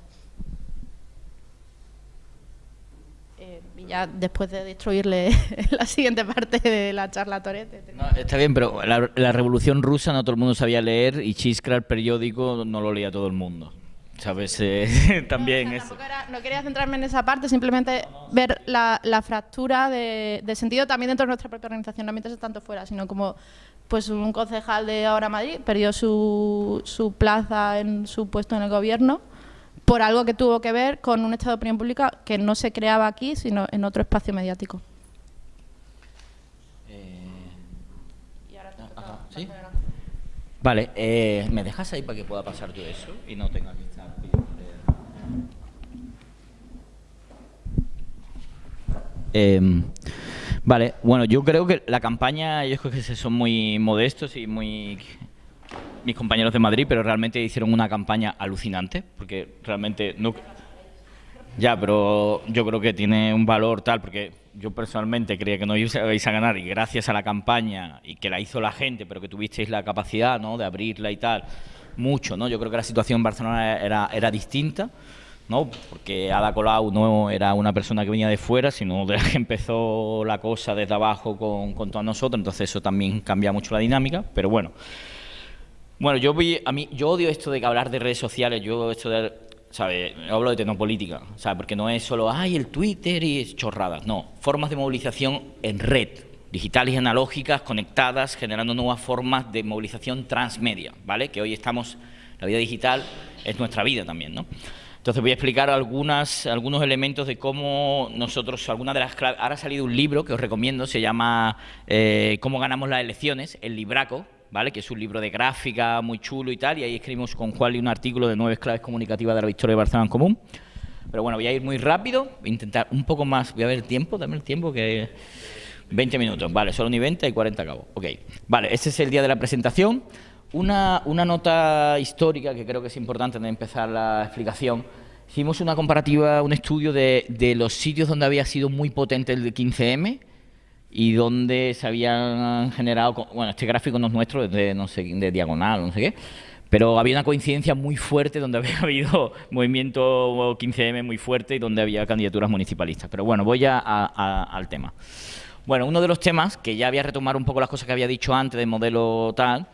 Ya después de destruirle la siguiente parte de la charla Torete. está bien, pero la, revolución rusa no todo el mundo sabía leer y Chiscra, el periódico, no lo leía todo el mundo. ¿Sabes? Eh, también eso. no quería centrarme en esa parte, simplemente ver la, fractura de, sentido también dentro de nuestra propia organización, no mientras tanto fuera, sino como pues un concejal de Ahora Madrid perdió su, su plaza en su puesto en el gobierno por algo que tuvo que ver con un estado de opinión pública que no se creaba aquí, sino en otro espacio mediático. Eh... Y ahora te toca ¿Sí? Vale, eh, ¿me dejas ahí para que pueda pasar yo eso y no tenga que estar eh, vale, bueno, yo creo que la campaña, ellos creo que son muy modestos y muy mis compañeros de Madrid, pero realmente hicieron una campaña alucinante, porque realmente no... Ya, pero yo creo que tiene un valor tal, porque yo personalmente creía que no ibais a ganar y gracias a la campaña y que la hizo la gente, pero que tuvisteis la capacidad ¿no? de abrirla y tal, mucho, ¿no? Yo creo que la situación en Barcelona era, era distinta, ¿no? Porque Ada Colau no era una persona que venía de fuera, sino de que empezó la cosa desde abajo con, con todos nosotros, entonces eso también cambia mucho la dinámica, pero bueno. Bueno, yo vi, a mí, yo odio esto de hablar de redes sociales, yo esto de, ¿sabe? Hablo de tecnopolítica, ¿sabe? Porque no es solo, ay, el Twitter y chorradas, no, formas de movilización en red, digitales y analógicas, conectadas, generando nuevas formas de movilización transmedia, ¿vale? Que hoy estamos, la vida digital es nuestra vida también, ¿no? Entonces voy a explicar algunas, algunos elementos de cómo nosotros, algunas de las claves... Ahora ha salido un libro que os recomiendo, se llama eh, Cómo ganamos las elecciones, el libraco, ¿vale? que es un libro de gráfica muy chulo y tal, y ahí escribimos con Juan un artículo de nueve claves comunicativas de la victoria de Barcelona en común. Pero bueno, voy a ir muy rápido, intentar un poco más, voy a ver el tiempo, dame el tiempo que... 20 minutos, vale, solo ni 20 y 40 acabo. Ok, vale, este es el día de la presentación. Una, una nota histórica que creo que es importante de empezar la explicación. Hicimos una comparativa, un estudio de, de los sitios donde había sido muy potente el 15M, y donde se habían generado, bueno, este gráfico no es nuestro, es de, no sé, de diagonal, no sé qué, pero había una coincidencia muy fuerte donde había habido movimiento 15M muy fuerte y donde había candidaturas municipalistas. Pero bueno, voy ya al tema. Bueno, uno de los temas, que ya había retomado un poco las cosas que había dicho antes del modelo tal,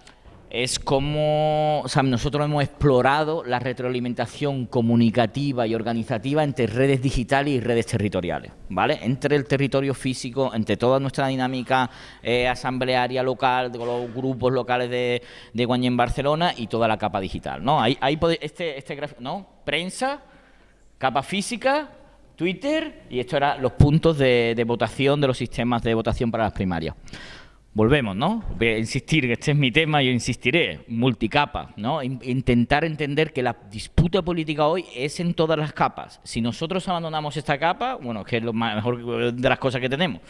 es cómo nosotros hemos explorado la retroalimentación comunicativa y organizativa entre redes digitales y redes territoriales, ¿vale? Entre el territorio físico, entre toda nuestra dinámica eh, asamblearia local, de los grupos locales de, de en Barcelona y toda la capa digital, ¿no? Ahí, ahí este, este gráfico, ¿no? Prensa, capa física, Twitter y esto eran los puntos de, de votación de los sistemas de votación para las primarias volvemos, ¿no? Voy a insistir, que este es mi tema, yo insistiré, multicapa, ¿no? Intentar entender que la disputa política hoy es en todas las capas. Si nosotros abandonamos esta capa, bueno, que es lo mejor de las cosas que tenemos,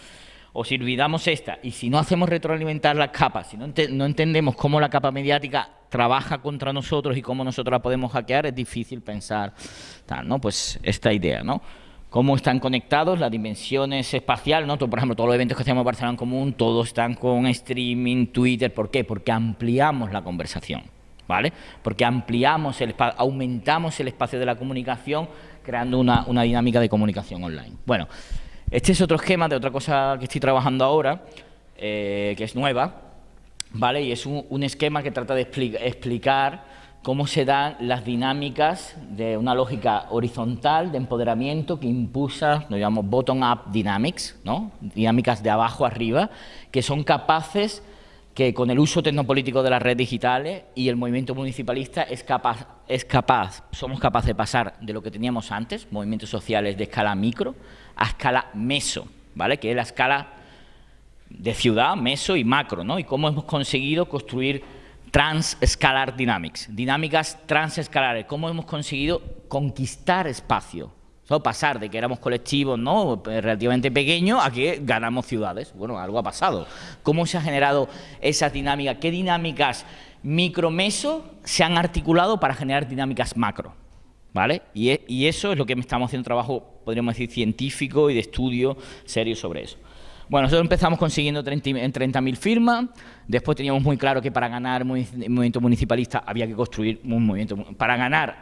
o si olvidamos esta, y si no hacemos retroalimentar las capas, si no, no entendemos cómo la capa mediática trabaja contra nosotros y cómo nosotros la podemos hackear, es difícil pensar tal, ¿no? Pues esta idea, ¿no? Cómo están conectados, las dimensiones espaciales, ¿no? por ejemplo, todos los eventos que hacemos en Barcelona en Común, todos están con streaming, Twitter, ¿por qué? Porque ampliamos la conversación, ¿vale? Porque ampliamos, el aumentamos el espacio de la comunicación, creando una, dinámica de comunicación online. Bueno, este es otro esquema de otra cosa que estoy trabajando ahora, eh, que es nueva, ¿vale? Y es un, esquema que trata de explicar cómo se dan las dinámicas de una lógica horizontal de empoderamiento que impulsa, lo llamamos bottom-up dynamics, ¿no? dinámicas de abajo arriba, que son capaces que con el uso tecnopolítico de las redes digitales y el movimiento municipalista es capaz, es capaz, somos capaces de pasar de lo que teníamos antes, movimientos sociales de escala micro, a escala meso, ¿vale? que es la escala de ciudad, meso y macro, ¿no? y cómo hemos conseguido construir Transescalar Dynamics, dinámicas transescalares, cómo hemos conseguido conquistar espacio, pasar de que éramos colectivos ¿no? relativamente pequeños a que ganamos ciudades. Bueno, algo ha pasado. ¿Cómo se ha generado esa dinámica? ¿Qué dinámicas micro-meso se han articulado para generar dinámicas macro? ¿Vale? Y, e, y eso es lo que estamos haciendo trabajo, podríamos decir, científico y de estudio serio sobre eso. Bueno, nosotros empezamos consiguiendo 30.000 firmas, después teníamos muy claro que para ganar movimiento municipalista había que construir un movimiento. Para ganar,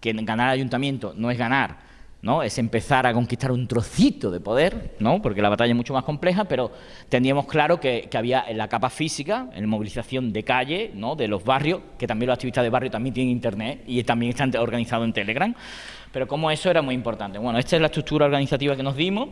que ganar ayuntamiento no es ganar, ¿no? es empezar a conquistar un trocito de poder, ¿no? porque la batalla es mucho más compleja, pero teníamos claro que, había en la capa física, en movilización de calle, ¿no? de los barrios, que también los activistas de barrio también tienen internet y también están organizados en Telegram, pero como eso era muy importante. Bueno, esta es la estructura organizativa que nos dimos,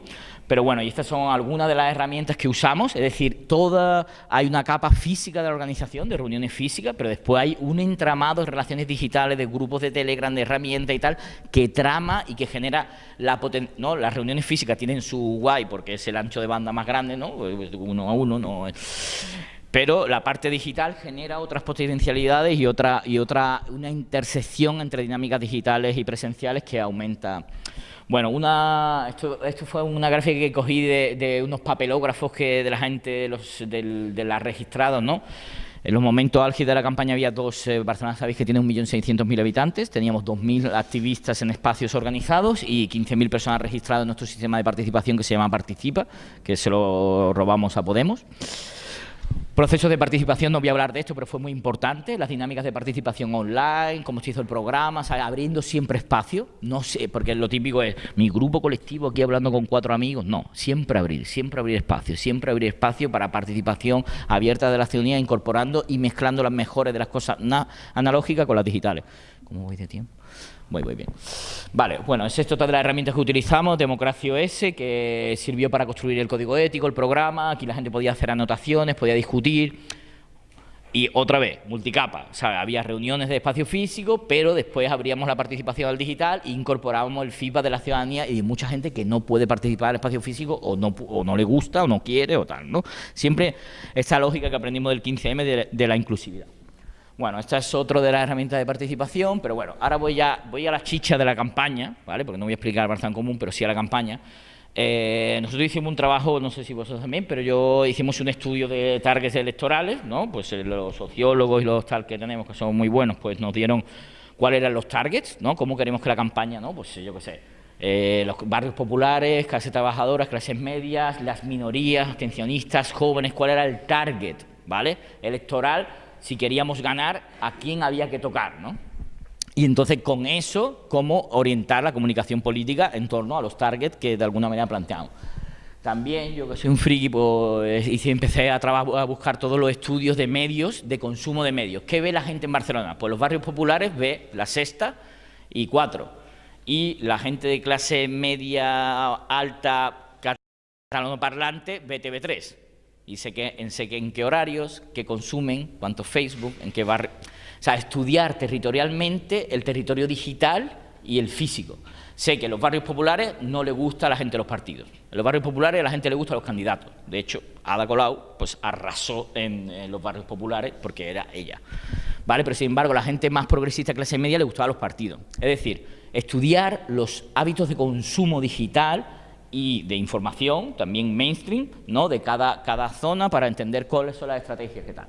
pero bueno, y estas son algunas de las herramientas que usamos, es decir, toda, hay una capa física de la organización, de reuniones físicas, pero después hay un entramado de relaciones digitales, de grupos de Telegram, de herramientas y tal, que trama y que genera la potencia, ¿no? Las reuniones físicas tienen su guay porque es el ancho de banda más grande, ¿no? Uno a uno, ¿no? Pero la parte digital genera otras potencialidades y otra y otra una intersección entre dinámicas digitales y presenciales que aumenta Bueno, una, esto, esto fue una gráfica que cogí de, de unos papelógrafos que de la gente, los, del, de las registrados, ¿no? En los momentos álgidos de la campaña había dos, eh, Barcelona sabéis que tiene 1.600.000 habitantes, teníamos 2.000 activistas en espacios organizados y 15.000 personas registradas en nuestro sistema de participación que se llama Participa, que se lo robamos a Podemos. Procesos de participación, no voy a hablar de esto, pero fue muy importante, las dinámicas de participación online, cómo se hizo el programa, abriendo siempre espacio, no sé, porque lo típico es mi grupo colectivo aquí hablando con cuatro amigos, no, siempre abrir, siempre abrir espacio, siempre abrir espacio para participación abierta de la ciudadanía, incorporando y mezclando las mejores de las cosas analógicas con las digitales. ¿Cómo voy de tiempo? Muy, muy bien. Vale, bueno, es esto todas las herramientas que utilizamos, Democracia OS, que sirvió para construir el código ético, el programa, aquí la gente podía hacer anotaciones, podía discutir, y otra vez, multicapa, o sea, había reuniones de espacio físico, pero después abríamos la participación al digital e incorporábamos el feedback de la ciudadanía y de mucha gente que no puede participar el espacio físico o no, o no le gusta o no quiere o tal, ¿no? Siempre esta lógica que aprendimos del 15M de la inclusividad. Bueno, esta es otra de las herramientas de participación, pero bueno, ahora voy a, voy a la chicha de la campaña, ¿vale? Porque no voy a explicar Barça en común, pero sí a la campaña. Eh, nosotros hicimos un trabajo, no sé si vosotros también, pero yo hicimos un estudio de targets electorales, ¿no? Pues eh, los sociólogos y los tal que tenemos, que son muy buenos, pues nos dieron cuáles eran los targets, ¿no? Cómo queremos que la campaña, ¿no? Pues yo qué sé, eh, los barrios populares, clases trabajadoras, clases medias, las minorías, atencionistas, jóvenes, cuál era el target, ¿vale? Electoral si queríamos ganar, a quién había que tocar, ¿no? Y entonces con eso, cómo orientar la comunicación política en torno a los targets que de alguna manera planteamos. También, yo que soy un friki, pues empecé a, a, buscar todos los estudios de medios, de consumo de medios. ¿Qué ve la gente en Barcelona? Pues los barrios populares ve La Sexta y Cuatro. Y la gente de clase media, alta, catalano parlante, ve TV3 y sé, que, en, qué horarios, qué consumen, cuánto Facebook, en qué barrio... O sea, estudiar territorialmente el territorio digital y el físico. Sé que en los barrios populares no le gusta a la gente los partidos. En los barrios populares a la gente le gusta a los candidatos. De hecho, Ada Colau pues, arrasó en, los barrios populares porque era ella. ¿Vale? Pero sin embargo, la gente más progresista clase media le gustaba a los partidos. Es decir, estudiar los hábitos de consumo digital y de información, también mainstream, ¿no? de cada, cada zona para entender cuáles son las estrategias que tal.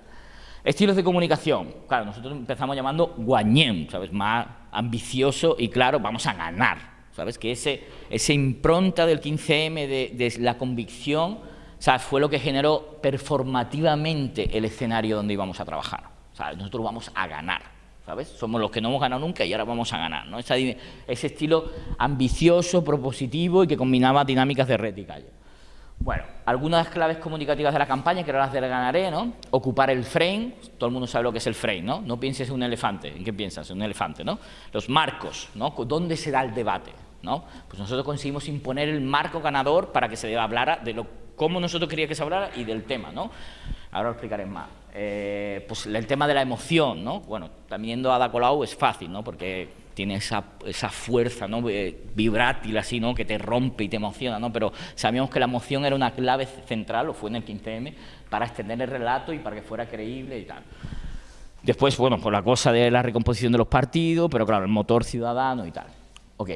Estilos de comunicación, claro, nosotros empezamos llamando guañem, ¿sabes? Más ambicioso y claro, vamos a ganar, ¿sabes? Que ese, esa impronta del 15M de, de la convicción, ¿sabes? Fue lo que generó performativamente el escenario donde íbamos a trabajar, ¿sabes? Nosotros vamos a ganar. ¿Sabes? Somos los que no hemos ganado nunca y ahora vamos a ganar, ¿no? ese estilo ambicioso, propositivo y que combinaba dinámicas de red y calle. Bueno, algunas claves comunicativas de la campaña, que ahora las ganaré, ¿no? Ocupar el frame, todo el mundo sabe lo que es el frame, ¿no? No pienses en un elefante, ¿en qué piensas? En un elefante, ¿no? Los marcos, ¿no? ¿Dónde se da el debate? ¿no? Pues nosotros conseguimos imponer el marco ganador para que se hablara de lo, cómo nosotros queríamos que se hablara y del tema, ¿no? Ahora lo explicaré más. Eh, pues el tema de la emoción, ¿no? Bueno, también a Ada Colau es fácil, ¿no? Porque tiene esa, esa fuerza, ¿no? Eh, vibrátil así, ¿no? Que te rompe y te emociona, ¿no? Pero sabíamos que la emoción era una clave central, o fue en el 15M, para extender el relato y para que fuera creíble y tal. Después, bueno, por la cosa de la recomposición de los partidos, pero claro, el motor ciudadano y tal. Ok.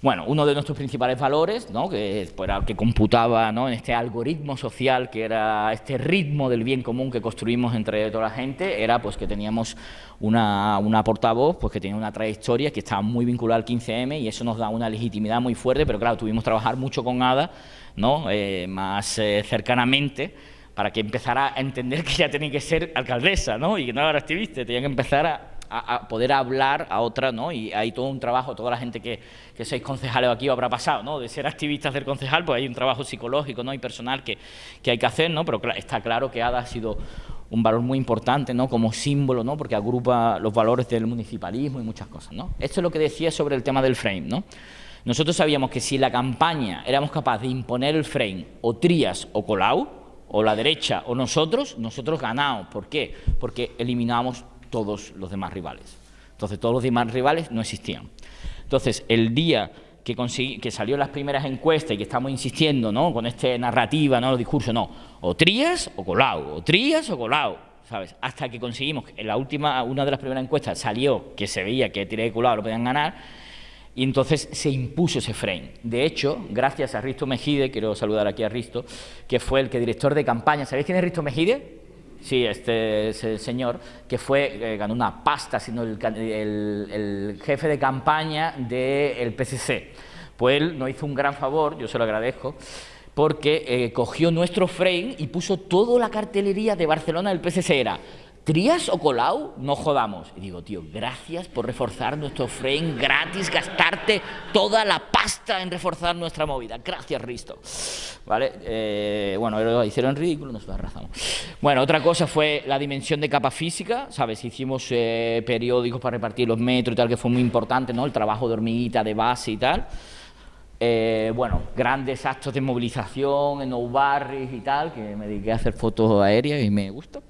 Bueno, uno de nuestros principales valores, ¿no? que, pues, que computaba ¿no? en este algoritmo social, que era este ritmo del bien común que construimos entre toda la gente, era pues que teníamos una, una portavoz pues, que tenía una trayectoria que estaba muy vinculada al 15M y eso nos da una legitimidad muy fuerte, pero claro, tuvimos que trabajar mucho con ADA, ¿no? Eh, más eh, cercanamente, para que empezara a entender que ya tenía que ser alcaldesa, ¿no? y que no era activista, tenía que empezar a a, poder hablar a otra, ¿no? Y hay todo un trabajo, toda la gente que, que sois concejales aquí habrá pasado, ¿no? De ser activistas del concejal, pues hay un trabajo psicológico, ¿no? Y personal que, que hay que hacer, ¿no? Pero está claro que ADA ha sido un valor muy importante, ¿no? Como símbolo, ¿no? Porque agrupa los valores del municipalismo y muchas cosas, ¿no? Esto es lo que decía sobre el tema del frame, ¿no? Nosotros sabíamos que si la campaña éramos capaces de imponer el frame o Trías o Colau, o la derecha o nosotros, nosotros ganamos. ¿Por qué? Porque eliminamos todos los demás rivales. Entonces, todos los demás rivales no existían. Entonces, el día que, que salió las primeras encuestas y que estamos insistiendo ¿no? con esta narrativa, ¿no? los discursos, no, o Trías o Colau, o Trías o Colau, ¿sabes? Hasta que conseguimos, en la última, una de las primeras encuestas salió que se veía que Trías y Colau lo podían ganar, y entonces se impuso ese frame. De hecho, gracias a Risto Mejide, quiero saludar aquí a Risto, que fue el que director de campaña, ¿sabéis quién es Risto Mejide? Sí, este es el señor que fue, eh, ganó una pasta siendo el, el, jefe de campaña del PCC. Pues él nos hizo un gran favor, yo se lo agradezco, porque eh, cogió nuestro frame y puso toda la cartelería de Barcelona del PCC. Era ¿Trías o Colau? No jodamos. Y digo, tío, gracias por reforzar nuestro frame gratis, gastarte toda la pasta en reforzar nuestra movida. Gracias, Risto. ¿Vale? Eh, bueno, hicieron ridículo, nos arrasamos. Bueno, otra cosa fue la dimensión de capa física, ¿sabes? Hicimos eh, periódicos para repartir los metros y tal, que fue muy importante, ¿no? El trabajo de hormiguita, de base y tal. Eh, bueno, grandes actos de movilización en Nou Barris y tal, que me dediqué a hacer fotos aéreas y me gustó.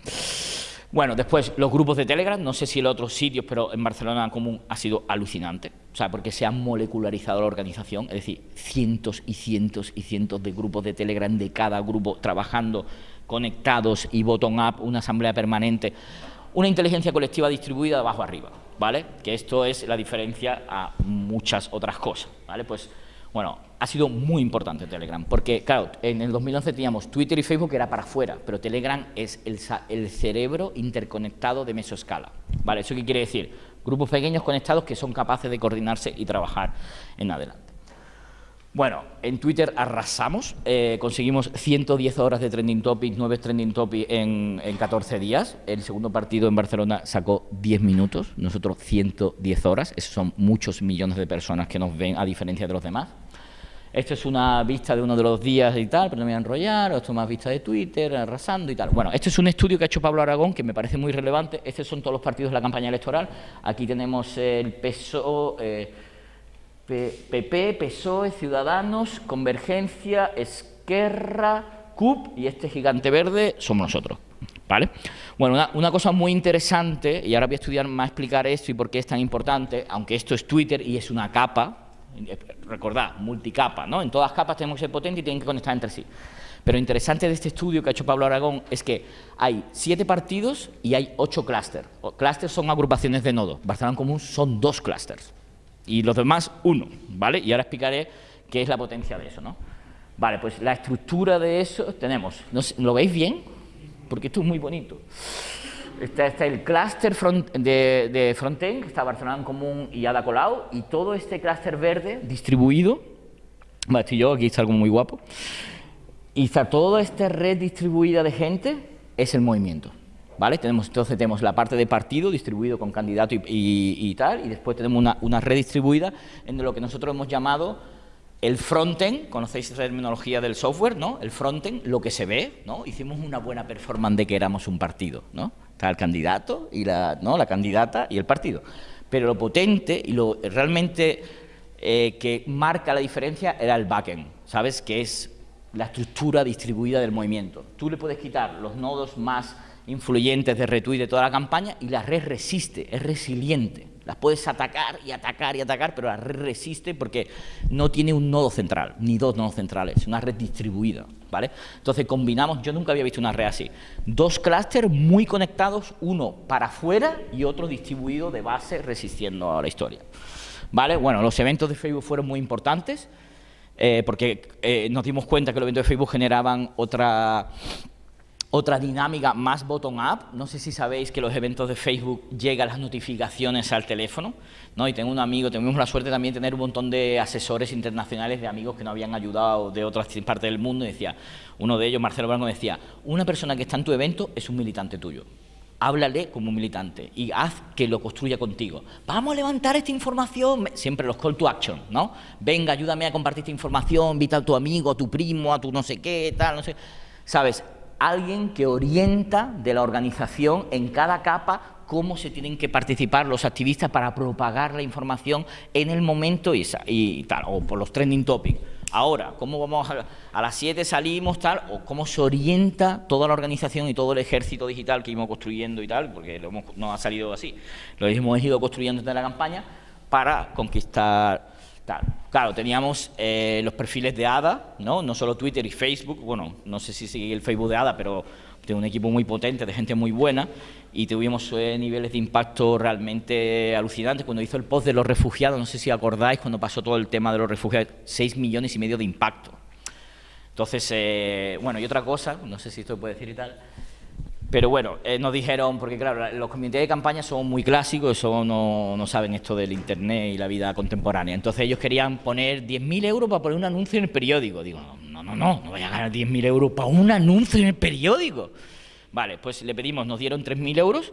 Bueno, después los grupos de Telegram, no sé si en otros sitios, pero en Barcelona común ha sido alucinante, o sea, porque se ha molecularizado la organización, es decir, cientos y cientos y cientos de grupos de Telegram de cada grupo trabajando conectados y bottom-up, una asamblea permanente, una inteligencia colectiva distribuida de abajo arriba, ¿vale? Que esto es la diferencia a muchas otras cosas, ¿vale? Pues bueno, ha sido muy importante Telegram, porque claro, en el 2011 teníamos Twitter y Facebook que era para afuera, pero Telegram es el, cerebro interconectado de mesoscala. ¿Vale? ¿Eso qué quiere decir? Grupos pequeños conectados que son capaces de coordinarse y trabajar en adelante. Bueno, en Twitter arrasamos, eh, conseguimos 110 horas de trending topics, 9 trending topics en, en, 14 días. El segundo partido en Barcelona sacó 10 minutos, nosotros 110 horas. Esos son muchos millones de personas que nos ven a diferencia de los demás. Esto es una vista de uno de los días y tal, pero no me voy a enrollar, esto es más vista de Twitter, arrasando y tal. Bueno, este es un estudio que ha hecho Pablo Aragón, que me parece muy relevante. Estos son todos los partidos de la campaña electoral. Aquí tenemos el PSOE, PP, PSOE, Ciudadanos, Convergencia, Esquerra, CUP y este gigante verde somos nosotros. ¿Vale? Bueno, una, una, cosa muy interesante, y ahora voy a estudiar más explicar esto y por qué es tan importante, aunque esto es Twitter y es una capa, recordad, multicapa, ¿no? En todas capas tenemos que ser potentes y tienen que conectar entre sí. Pero lo interesante de este estudio que ha hecho Pablo Aragón es que hay siete partidos y hay ocho clústeres. Clústeres son agrupaciones de nodos. Barcelona Común son dos clústeres. Y los demás, uno, ¿vale? Y ahora explicaré qué es la potencia de eso, ¿no? Vale, pues la estructura de eso tenemos... ¿Lo veis bien? Porque esto es muy bonito. Está, el clúster de, de frontend, que está Barcelona en Común y Ada Colau, y todo este clúster verde distribuido, vale, estoy yo, aquí está algo muy guapo, y está toda esta red distribuida de gente, es el movimiento. ¿Vale? Tenemos, entonces tenemos la parte de partido distribuido con candidato y, tal, y después tenemos una, una, red distribuida en lo que nosotros hemos llamado el frontend, conocéis esa terminología del software, ¿no? El frontend, lo que se ve, ¿no? Hicimos una buena performance de que éramos un partido, ¿no? Está el candidato y la, ¿no? la candidata y el partido. Pero lo potente y lo realmente eh, que marca la diferencia era el backend, ¿sabes? Que es la estructura distribuida del movimiento. Tú le puedes quitar los nodos más influyentes de retweet de toda la campaña y la red resiste, es resiliente. Las puedes atacar y atacar y atacar, pero la red resiste porque no tiene un nodo central, ni dos nodos centrales, es una red distribuida. ¿vale? Entonces combinamos, yo nunca había visto una red así, dos clústeres muy conectados, uno para afuera y otro distribuido de base resistiendo a la historia. ¿Vale? Bueno, los eventos de Facebook fueron muy importantes eh, porque eh, nos dimos cuenta que los eventos de Facebook generaban otra otra dinámica más bottom-up, no sé si sabéis que los eventos de Facebook llegan las notificaciones al teléfono, ¿no? y tengo un amigo, tuvimos la suerte también de tener un montón de asesores internacionales, de amigos que nos habían ayudado de otras partes del mundo, y decía, uno de ellos, Marcelo Blanco, decía, una persona que está en tu evento es un militante tuyo, háblale como un militante y haz que lo construya contigo. Vamos a levantar esta información, siempre los call to action, ¿no? Venga, ayúdame a compartir esta información, invita a tu amigo, a tu primo, a tu no sé qué, tal, no sé... ¿Sabes? Alguien que orienta de la organización en cada capa cómo se tienen que participar los activistas para propagar la información en el momento y, tal, o por los trending topics. Ahora, ¿cómo vamos a, a las 7 salimos tal? O cómo se orienta toda la organización y todo el ejército digital que íbamos construyendo y tal, porque no ha salido así. Lo hemos ido construyendo desde la campaña para conquistar Claro, teníamos eh, los perfiles de ADA, ¿no? no solo Twitter y Facebook, bueno, no sé si sigue el Facebook de ADA, pero tengo un equipo muy potente, de gente muy buena, y tuvimos eh, niveles de impacto realmente alucinantes. Cuando hizo el post de los refugiados, no sé si acordáis, cuando pasó todo el tema de los refugiados, 6 millones y medio de impacto. Entonces, eh, bueno, y otra cosa, no sé si esto puede decir y tal, pero bueno, eh, nos dijeron, porque claro, los comités de campaña son muy clásicos, eso no, no, saben esto del Internet y la vida contemporánea. Entonces ellos querían poner 10.000 euros para poner un anuncio en el periódico. Digo, no, no, no, no voy a ganar 10.000 euros para un anuncio en el periódico. Vale, pues le pedimos, nos dieron 3.000 euros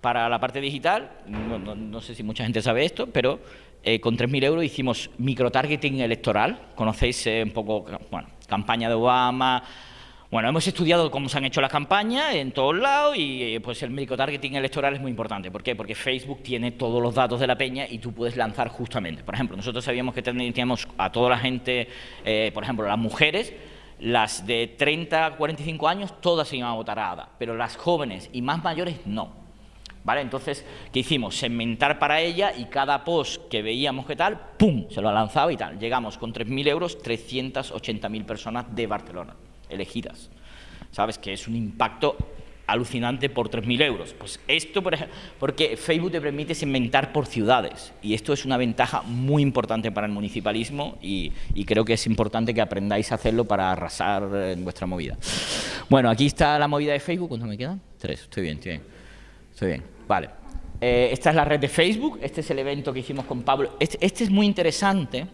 para la parte digital, no, sé si mucha gente sabe esto, pero eh, con 3.000 euros hicimos microtargeting electoral, conocéis eh, un poco, bueno, campaña de Obama, bueno, hemos estudiado cómo se han hecho las campañas en todos lados y eh, pues el microtargeting electoral es muy importante. ¿Por qué? Porque Facebook tiene todos los datos de la peña y tú puedes lanzar justamente. Por ejemplo, nosotros sabíamos que teníamos a toda la gente, eh, por ejemplo, las mujeres, las de 30 a 45 años, todas se iban a votar a ADA, pero las jóvenes y más mayores no. ¿Vale? Entonces, ¿qué hicimos? Segmentar para ella y cada post que veíamos que tal, ¡pum!, se lo lanzaba y tal. Llegamos con 3.000 euros, 380.000 personas de Barcelona elegidas. ¿Sabes? Que es un impacto alucinante por 3.000 euros. Pues esto, por porque Facebook te permite segmentar por ciudades y esto es una ventaja muy importante para el municipalismo y, creo que es importante que aprendáis a hacerlo para arrasar en vuestra movida. Bueno, aquí está la movida de Facebook. ¿Cuánto me quedan? Tres. Estoy bien, estoy bien. Estoy bien. Vale. Eh, esta es la red de Facebook. Este es el evento que hicimos con Pablo. este, este es muy interesante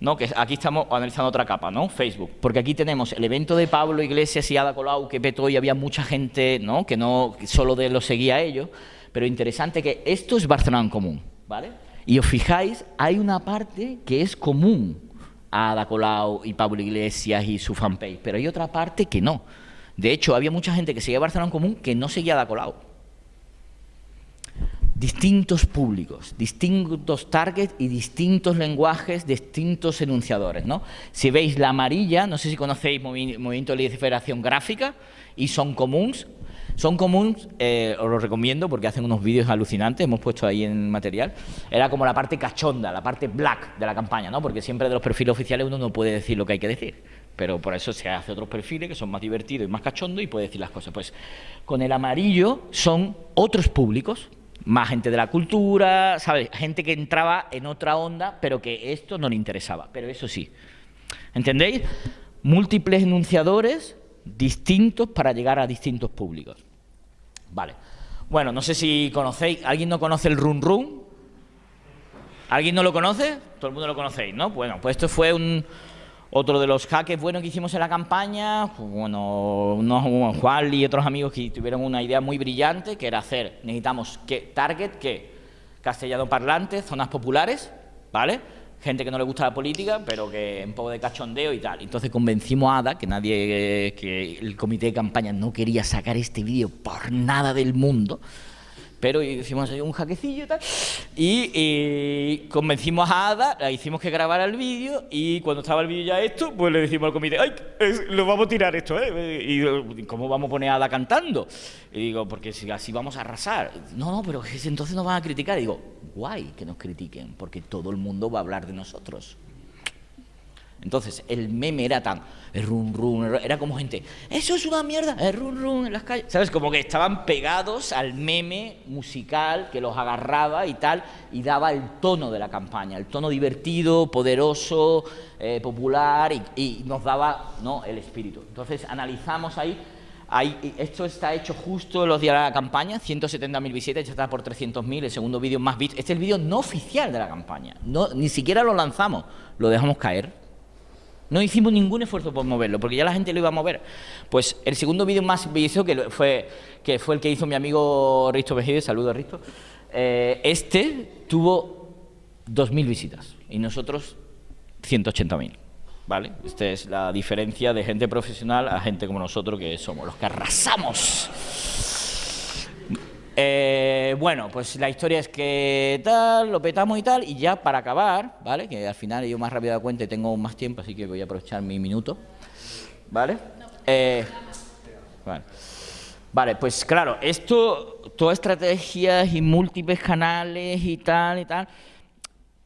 ¿no? que aquí estamos analizando otra capa, ¿no? Facebook, porque aquí tenemos el evento de Pablo Iglesias y Ada Colau que petó y había mucha gente ¿no? que no solo de lo seguía a ellos, pero interesante que esto es Barcelona en común, ¿vale? Y os fijáis, hay una parte que es común a Ada Colau y Pablo Iglesias y su fanpage, pero hay otra parte que no. De hecho, había mucha gente que seguía Barcelona en común que no seguía a Ada Colau distintos públicos, distintos targets y distintos lenguajes, distintos enunciadores. ¿no? Si veis la amarilla, no sé si conocéis Movimiento de Liberación Gráfica y Son Comuns. Son Comuns, eh, os lo recomiendo porque hacen unos vídeos alucinantes, hemos puesto ahí en material. Era como la parte cachonda, la parte black de la campaña, ¿no? porque siempre de los perfiles oficiales uno no puede decir lo que hay que decir. Pero por eso se hace otros perfiles que son más divertidos y más cachondos y puede decir las cosas. Pues con el amarillo son otros públicos, más gente de la cultura, ¿sabes? Gente que entraba en otra onda, pero que esto no le interesaba. Pero eso sí, ¿entendéis? Múltiples enunciadores distintos para llegar a distintos públicos. Vale. Bueno, no sé si conocéis, ¿alguien no conoce el Run Run? ¿Alguien no lo conoce? Todo el mundo lo conocéis, ¿no? Bueno, pues esto fue un, otro de los hackers buenos que hicimos en la campaña, bueno, Juan y otros amigos que tuvieron una idea muy brillante, que era hacer, necesitamos que target, que castellano parlante, zonas populares, ¿vale? Gente que no le gusta la política, pero que un poco de cachondeo y tal. Entonces convencimos a Ada, que nadie, que el comité de campaña no quería sacar este vídeo por nada del mundo, pero hicimos un jaquecillo y tal, y, convencimos a Ada, la hicimos que grabara el vídeo, y cuando estaba el vídeo ya esto, pues le decimos al comité, ¡ay, lo vamos a tirar esto, eh! Y ¿cómo vamos a poner a Ada cantando? Y digo, porque si así vamos a arrasar. No, no, pero entonces nos van a criticar. Y digo, guay que nos critiquen, porque todo el mundo va a hablar de nosotros. Entonces, el meme era tan, el run run, era como gente, eso es una mierda, el run run en las calles. ¿Sabes? Como que estaban pegados al meme musical que los agarraba y tal, y daba el tono de la campaña, el tono divertido, poderoso, eh, popular, y, nos daba ¿no? el espíritu. Entonces, analizamos ahí. Ahí, esto está hecho justo en los días de la campaña, 170.000 visitas, ya está por 300.000, el segundo vídeo más visto. Este es el vídeo no oficial de la campaña, no, ni siquiera lo lanzamos, lo dejamos caer no hicimos ningún esfuerzo por moverlo, porque ya la gente lo iba a mover. Pues el segundo vídeo más visto, que fue, que fue el que hizo mi amigo Risto Mejide, saludo a Risto, eh, este tuvo 2.000 visitas y nosotros 180.000. ¿Vale? Esta es la diferencia de gente profesional a gente como nosotros, que somos los que arrasamos. Eh, bueno, pues la historia es que tal, lo petamos y tal, y ya para acabar, ¿vale? Que al final yo más rápido de cuenta y tengo más tiempo, así que voy a aprovechar mi minuto, ¿vale? Eh, vale. Pues claro, esto, todas estrategias y múltiples canales y tal y tal,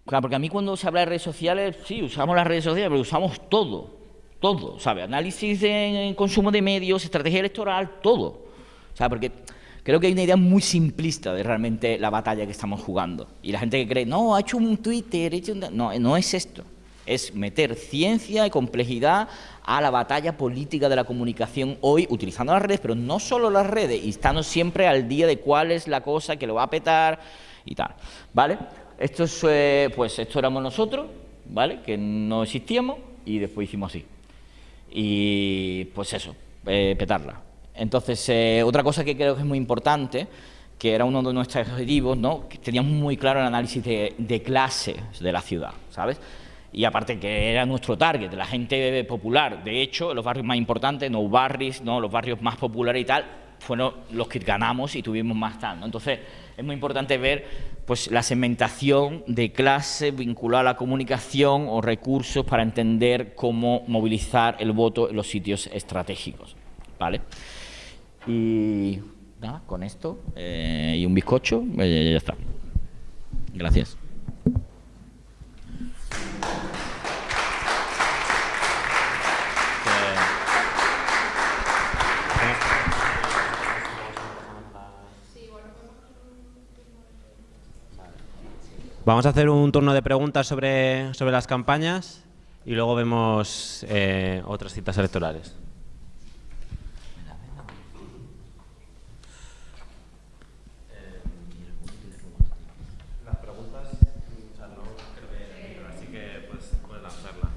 Claro, porque a mí cuando se habla de redes sociales, sí, usamos las redes sociales, pero usamos todo, todo, ¿sabes? Análisis de consumo de medios, estrategia electoral, todo. O sea, porque creo que hay una idea muy simplista de realmente la batalla que estamos jugando. Y la gente que cree, no, ha hecho un Twitter, ha hecho un... No, no es esto. Es meter ciencia y complejidad a la batalla política de la comunicación hoy, utilizando las redes, pero no solo las redes, y estando siempre al día de cuál es la cosa que lo va a petar y tal, ¿vale? Esto es, eh, pues esto éramos nosotros, ¿vale? Que no existíamos y después hicimos así. Y pues eso, eh, petarla. Entonces, eh, otra cosa que creo que es muy importante, que era uno de nuestros objetivos, ¿no? Teníamos muy claro el análisis de, de clase de la ciudad, ¿sabes? Y aparte que era nuestro target, la gente popular. De hecho, los barrios más importantes, no barrios, ¿no? los barrios más populares y tal, fueron los que ganamos y tuvimos más tal. Entonces, es muy importante ver pues, la segmentación de clase vinculada a la comunicación o recursos para entender cómo movilizar el voto en los sitios estratégicos. ¿vale? Y nada, con esto eh, y un bizcocho, eh, ya está. Gracias. Vamos a hacer un turno de preguntas sobre, sobre las campañas y luego vemos eh, otras citas electorales. Las preguntas, o sea, no creo que, así que puedes, puedes lanzarla.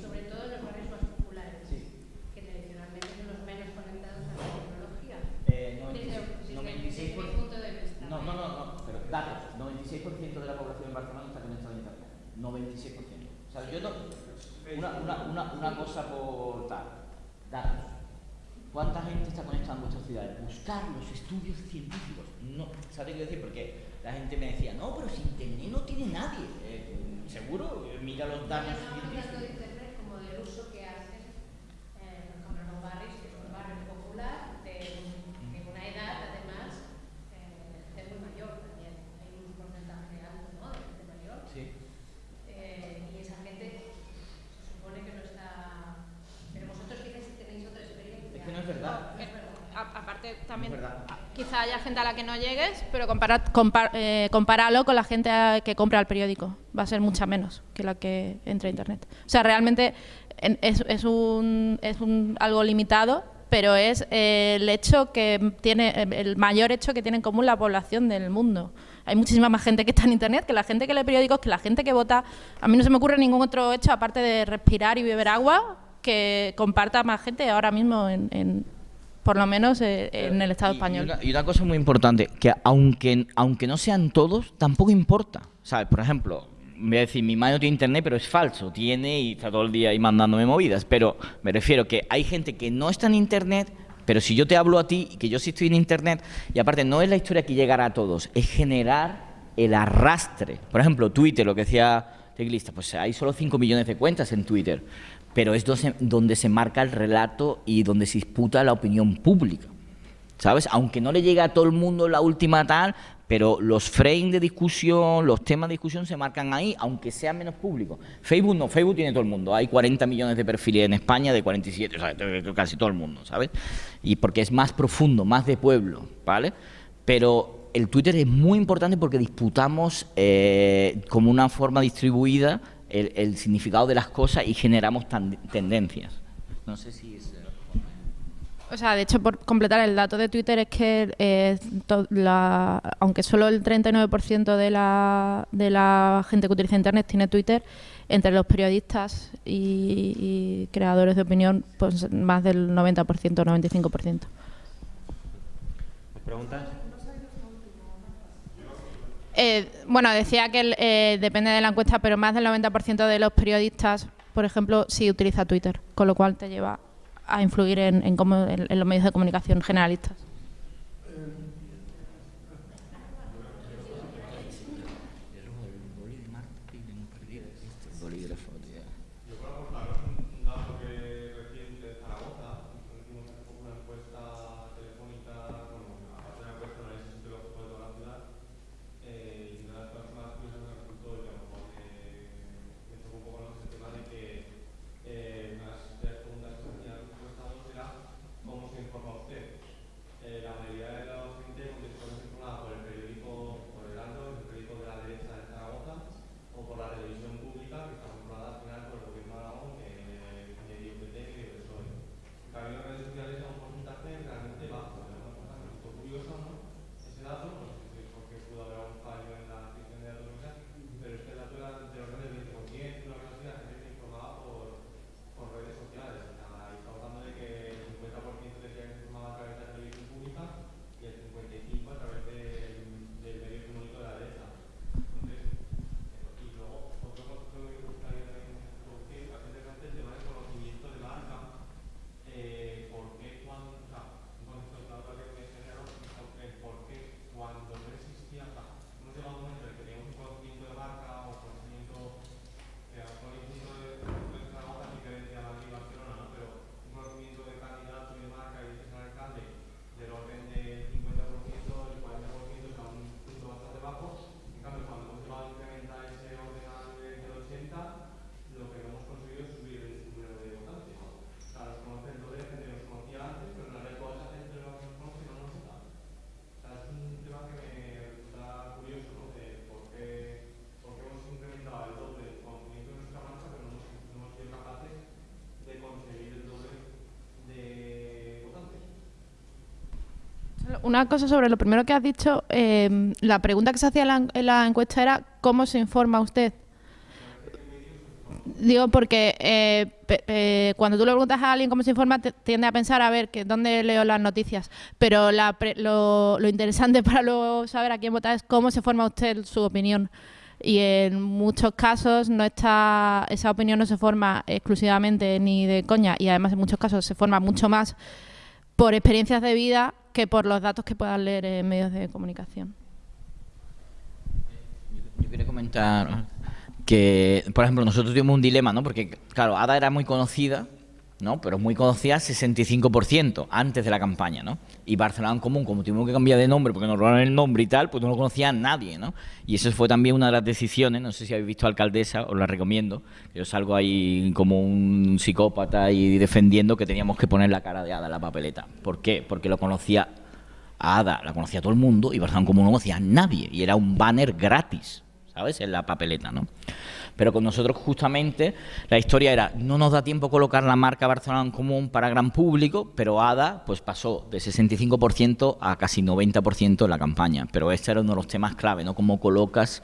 sobre todo en los barrios más populares, que tradicionalmente son los menos conectados a la tecnología. Eh, Desde, 96 desde mi punto de vista. No, no, no, no, pero datos. 96% de la población en Barcelona está conectada a Internet. 96%. O sea, yo no... Una, una, una, una cosa por tal. Datos. ¿Cuánta gente está conectada en vuestras ciudades? Buscar los estudios científicos. No, ¿sabes qué decir? Porque la gente me decía, no, pero si Internet no tiene nadie. Eh, ¿Seguro? Mira los datos Estamos hablando científicos. de Internet como del uso que haces, eh, por ejemplo, en los barrios, que es un barrio popular, de, de una edad, además, eh, de muy mayor también. Hay un porcentaje alto, ¿no?, de gente mayor. Sí. Eh, y esa gente se supone que no está... Pero vosotros quizás tenéis otra experiencia. Es que no es verdad. No, es verdad. A- aparte también No es verdad. quizá haya gente a que no llegues, pero compara, compar- eh, compáralo con la gente que compra el periódico. Va a ser mucha menos que la que entra a internet. O sea, realmente en- es, es un, es un algo limitado, pero es eh, el hecho que tiene eh, el mayor hecho que tiene en común la población del mundo. Hay muchísima más gente que está en internet que la gente que lee periódicos, que la gente que vota. A mí no se me ocurre ningún otro hecho aparte de respirar y beber agua que comparta más gente ahora mismo en, en- por lo menos eh, en el Estado Y- español. Y una, y una cosa muy importante, que aunque, aunque no sean todos, tampoco importa. ¿Sabes? Por ejemplo, voy a decir, mi madre no tiene internet, pero es falso. Tiene y está todo el día ahí mandándome movidas. Pero me refiero que hay gente que no está en internet, pero si yo te hablo a ti y que yo sí estoy en internet, y aparte no es la historia que llegará a todos, es generar el arrastre. Por ejemplo, Twitter, lo que decía Teclista, pues hay solo 5 millones de cuentas en Twitter, pero es donde, se marca el relato y donde se disputa la opinión pública. ¿Sabes? Aunque no le llegue a todo el mundo la última tal, pero los frames de discusión, los temas de discusión se marcan ahí, aunque sea menos público. Facebook no, Facebook tiene todo el mundo. Hay 40 millones de perfiles en España de 47, o sea, casi todo el mundo, ¿sabes? Y porque es más profundo, más de pueblo, ¿vale? Pero el Twitter es muy importante porque disputamos eh, como una forma distribuida el, el significado de las cosas y generamos tendencias. No sé si es... O sea, de hecho, por completar el dato de Twitter es que eh, la- aunque solo el 39% de la, de la gente que utiliza Internet tiene Twitter, entre los periodistas y, y creadores de opinión, pues más del 90%, 95%. ¿Más preguntas? Eh, bueno, decía que eh, depende de la encuesta, pero más del 90% de los periodistas, por ejemplo, sí utiliza Twitter, con lo cual te lleva a influir en, cómo- en los medios de comunicación generalistas. Una cosa sobre lo primero que has dicho, eh, la pregunta que se hacía en la, en la encuesta era ¿cómo se informa usted? Digo porque eh, cuando tú le preguntas a alguien cómo se informa, tiende a pensar a ver que dónde leo las noticias. Pero la pre- lo, lo interesante para luego saber a quién votar es cómo se forma usted su opinión. Y en muchos casos no está esa opinión no se forma exclusivamente ni de coña y además en muchos casos se forma mucho más por experiencias de vida que por los datos que puedan leer en medios de comunicación. Yo quería comentar que, por ejemplo, nosotros tuvimos un dilema, ¿no? Porque, claro, Ada era muy conocida, ¿no? Pero muy conocida 65% antes de la campaña, ¿no? Y Barcelona en Común, como tuvimos que cambiar de nombre porque nos robaron el nombre y tal, pues no lo conocía nadie, ¿no? Y eso fue también una de las decisiones, no sé si habéis visto Alcaldesa, os la recomiendo, yo salgo ahí como un psicópata y defendiendo que teníamos que poner la cara de Ada en la papeleta. ¿Por qué? Porque lo conocía a Ada, la conocía todo el mundo y Barcelona en Común no conocía a nadie y era un banner gratis. ¿sabes? En la papeleta, ¿no? Pero con nosotros justamente la historia era, no nos da tiempo colocar la marca Barcelona en común para gran público, pero ADA pues pasó de 65% a casi 90% en la campaña. Pero este era uno de los temas clave, ¿no? Cómo colocas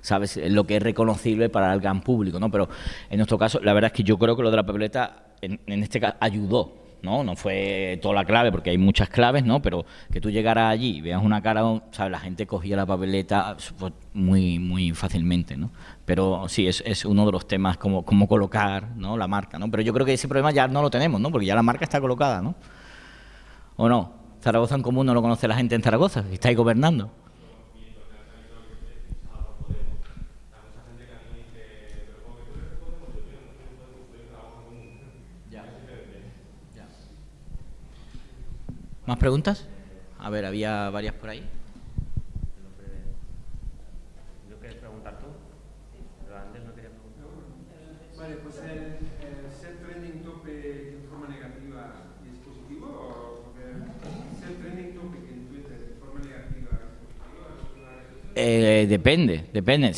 sabes lo que es reconocible para el gran público, ¿no? Pero en nuestro caso, la verdad es que yo creo que lo de la papeleta en, en este caso ayudó, ¿no? No fue toda la clave, porque hay muchas claves, ¿no? Pero que tú llegaras allí y veas una cara, ¿sabes? La gente cogía la papeleta muy, muy fácilmente, ¿no? Pero sí, es, es uno de los temas, como cómo colocar, ¿no? La marca, ¿no? Pero yo creo que ese problema ya no lo tenemos, ¿no? Porque ya la marca está colocada, ¿no? ¿O no? Zaragoza en común no lo conoce la gente en Zaragoza, que está ahí gobernando. ¿Más preguntas? A ver, había varias por ahí. ¿Lo quieres preguntar tú? Pero antes no quería preguntar. Vale, pues el, el ser trending topic en forma negativa es positivo o porque ser trending topic en Twitter de forma negativa es positivo? Eh, depende, depende.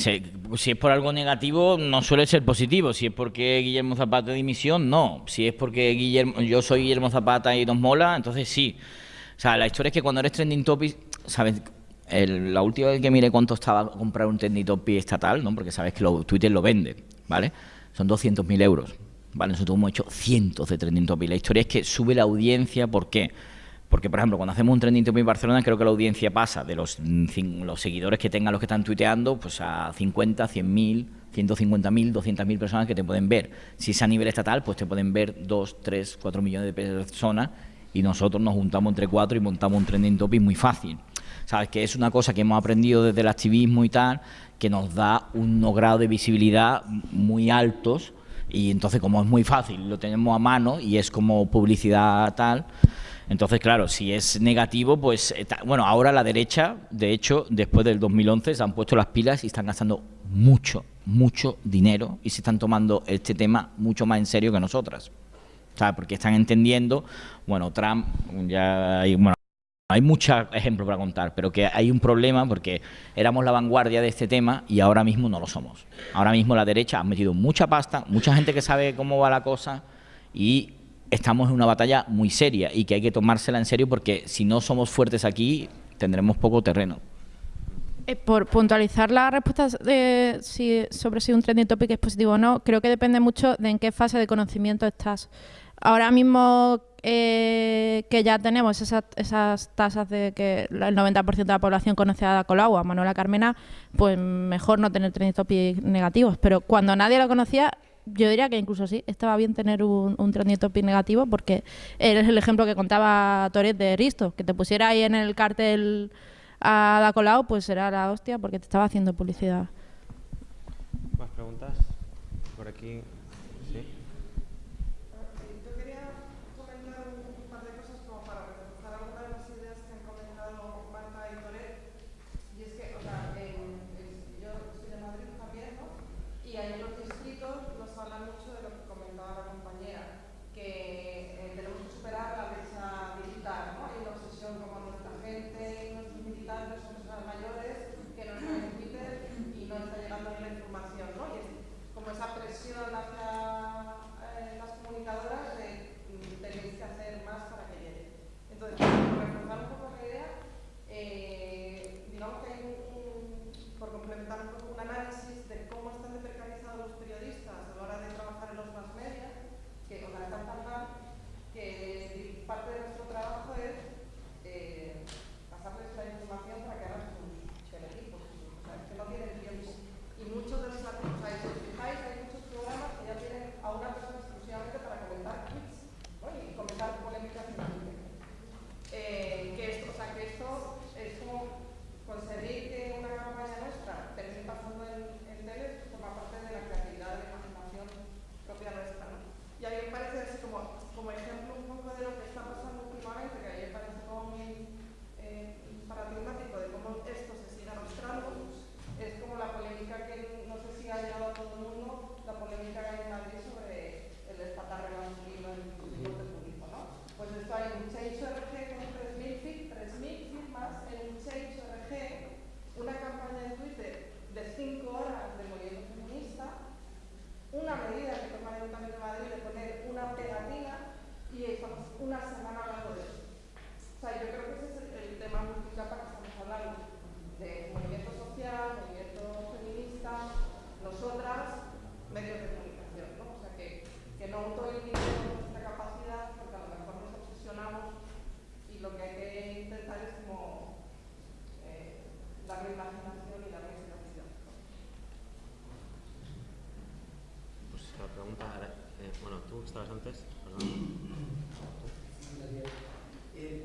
Si, es por algo negativo, no suele ser positivo. Si es porque Guillermo Zapata dimisión, no. Si es porque Guillermo, yo soy Guillermo Zapata y nos mola, entonces sí. O sea, la historia es que cuando eres trending topic, ¿sabes? La última vez que miré cuánto estaba comprar un trending topic estatal, ¿no? Porque sabes que lo- Twitter lo vende, ¿vale? Son 200.000 euros, ¿vale? Nosotros hemos hecho cientos de trending topic. La historia es que sube la audiencia, ¿por qué? Porque, por ejemplo, cuando hacemos un trending topic en Barcelona, creo que la audiencia pasa de los, seguidores que tengan los que están tuiteando, pues a 50, 100.000, 150.000, 200.000 personas que te pueden ver. Si es a nivel estatal, pues te pueden ver 2, 3, 4 millones de personas y nosotros nos juntamos entre cuatro y montamos un trending topic muy fácil. Sabes que es una cosa que hemos aprendido desde el activismo y tal, que nos da unos grados de visibilidad muy altos y entonces como es muy fácil, lo tenemos a mano y es como publicidad tal. Entonces, claro, si es negativo, pues, eh, bueno, ahora la derecha, de hecho, después del 2011, se han puesto las pilas y están gastando mucho, mucho dinero y se están tomando este tema mucho más en serio que nosotras. ¿Sabes? Porque están entendiendo, bueno, Trump, ya hay, bueno, hay muchos ejemplos para contar, pero que hay un problema porque éramos la vanguardia de este tema y ahora mismo no lo somos. Ahora mismo la derecha ha metido mucha pasta, mucha gente que sabe cómo va la cosa y estamos en una batalla muy seria y que hay que tomársela en serio porque si no somos fuertes aquí tendremos poco terreno. Eh, por puntualizar la respuesta de si, sobre si un trending topic es positivo o no, creo que depende mucho de en qué fase de conocimiento estás. Ahora mismo eh, que ya tenemos esas, tasas de que el 90% de la población conoce a Colau, a Manuela Carmena, pues mejor no tener trending topic negativos. Pero cuando nadie lo conocía, yo diría que incluso sí, estaba bien tener un, un trending negativo porque es el ejemplo que contaba Toret de Risto, que te pusiera ahí en el cartel a Ada Colau, pues será la hostia porque te estaba haciendo publicidad. ¿Más preguntas? Por aquí. Sí. Estabas antes, perdón. Eh,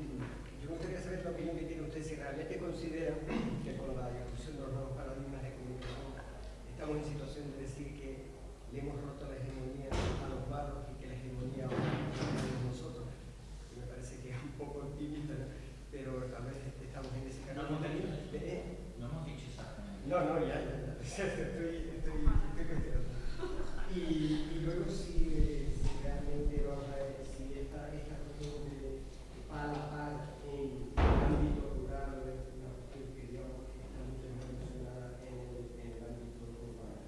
yo me gustaría saber la opinión que tiene usted si realmente considera que con la discusión de los nuevos paradigmas de comunicación estamos en situación de decir que le hemos roto la hegemonía a los barros y que la hegemonía ahora la tenemos nosotros. Y me parece que es un poco optimista, ¿no? pero tal vez estamos en ese camino. ¿Eh? No hemos dicho exactamente. No, no, ya, ya, ya. Estoy, estoy, estoy cuestionando. Y, y luego si, eh, si realmente vamos a ver si esta, esta cuestión de par a par en el ámbito rural es una cuestión que digamos que está mucho más relacionada en el, en el ámbito urbano.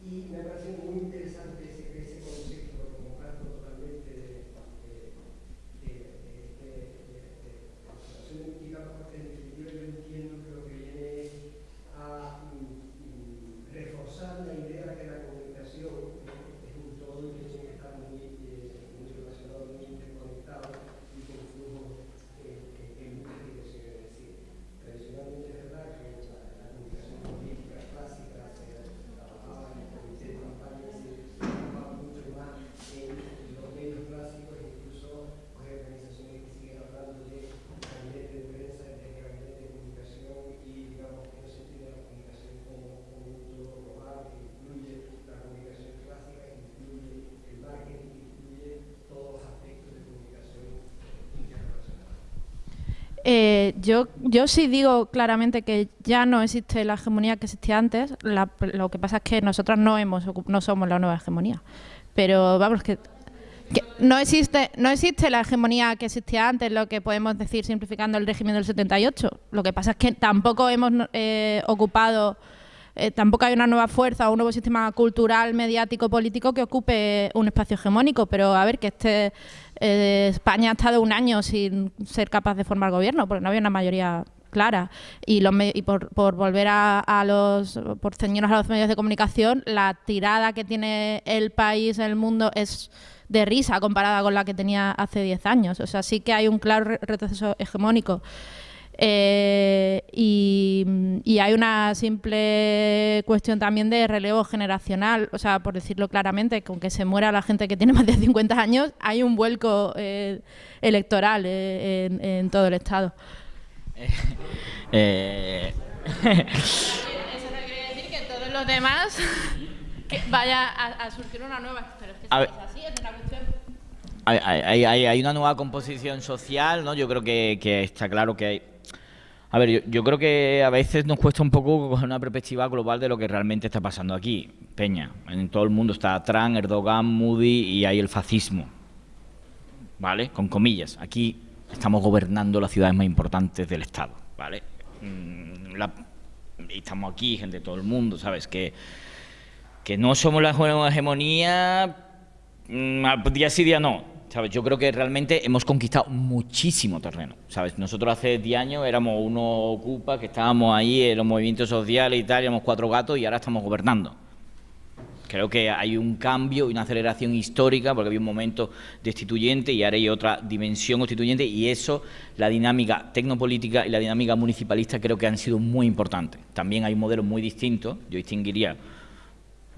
Y me parece muy interesante ese, ese concepto, lo comparto totalmente de, de, de, de, de, de, de observación mítica, porque en definitiva yo entiendo que lo que viene es a mm, mm, reforzar la idea de que la comunicación eh, es un todo y que tiene que estar muy, eh, muy relacionado, muy interconectado y con flujos eh, eh, en muchas direcciones. Es decir, tradicionalmente es verdad que la, la comunicación política clásica se trabajaba en el comité de campaña, se trabajaba mucho más en los medios clásicos, incluso pues, hay organizaciones que siguen hablando de gabinete de prensa, de gabinete de comunicación y digamos que no se entiende la comunicación como un conjunto global que incluye la comunicación clásica, que incluye el marketing, que incluye todos los aspectos de comunicación internacional. Eh, yo, yo sí digo claramente que ya no existe la hegemonía que existía antes. la- lo que pasa es que nosotros no, hemos, no somos la nueva hegemonía. Pero vamos, que, que no, existe, no existe la hegemonía que existía antes, lo que podemos decir simplificando el régimen del 78. Lo que pasa es que tampoco hemos eh, ocupado, eh, tampoco hay una nueva fuerza o un nuevo sistema cultural, mediático, político que ocupe un espacio hegemónico. Pero a ver, que este eh, España ha estado un año sin ser capaz de formar gobierno, porque no había una mayoría clara. Y, los y por, por volver a, a los, por ceñirnos a los medios de comunicación, la tirada que tiene el país, el mundo, es de risa comparada con la que tenía hace 10 años. O sea, sí que hay un claro re- retroceso hegemónico. Eh, y, y hay una simple cuestión también de relevo generacional, o sea, por decirlo claramente, con que se muera la gente que tiene más de 50 años, hay un vuelco eh, electoral eh, en, en todo el Estado. Eh, Eso no quiere decir que todos los demás que vaya a, a surgir una nueva, pero es que es así, es una cuestión. Hay, hay- hay- hay una nueva composición social, ¿no? Yo creo que, que está claro que hay... A ver, yo, yo creo que a veces nos cuesta un poco coger una perspectiva global de lo que realmente está pasando aquí. Peña, en todo el mundo está Trump, Erdogan, Moody y hay el fascismo. ¿Vale? Con comillas. Aquí estamos gobernando las ciudades más importantes del Estado, ¿vale? Mm, la- estamos aquí, gente de todo el mundo, ¿sabes? Que, que no somos la hegemonía Mm, día sí, día no. ¿Sabes? Yo creo que realmente hemos conquistado muchísimo terreno. ¿Sabes? Nosotros hace 10 años éramos unos ocupa que estábamos ahí en los movimientos sociales y tal, éramos cuatro gatos y ahora estamos gobernando. Creo que hay un cambio y una aceleración histórica porque había un momento destituyente y ahora hay otra dimensión constituyente y eso, la dinámica tecnopolítica y la dinámica municipalista creo que han sido muy importantes. También hay un modelo muy distinto, yo distinguiría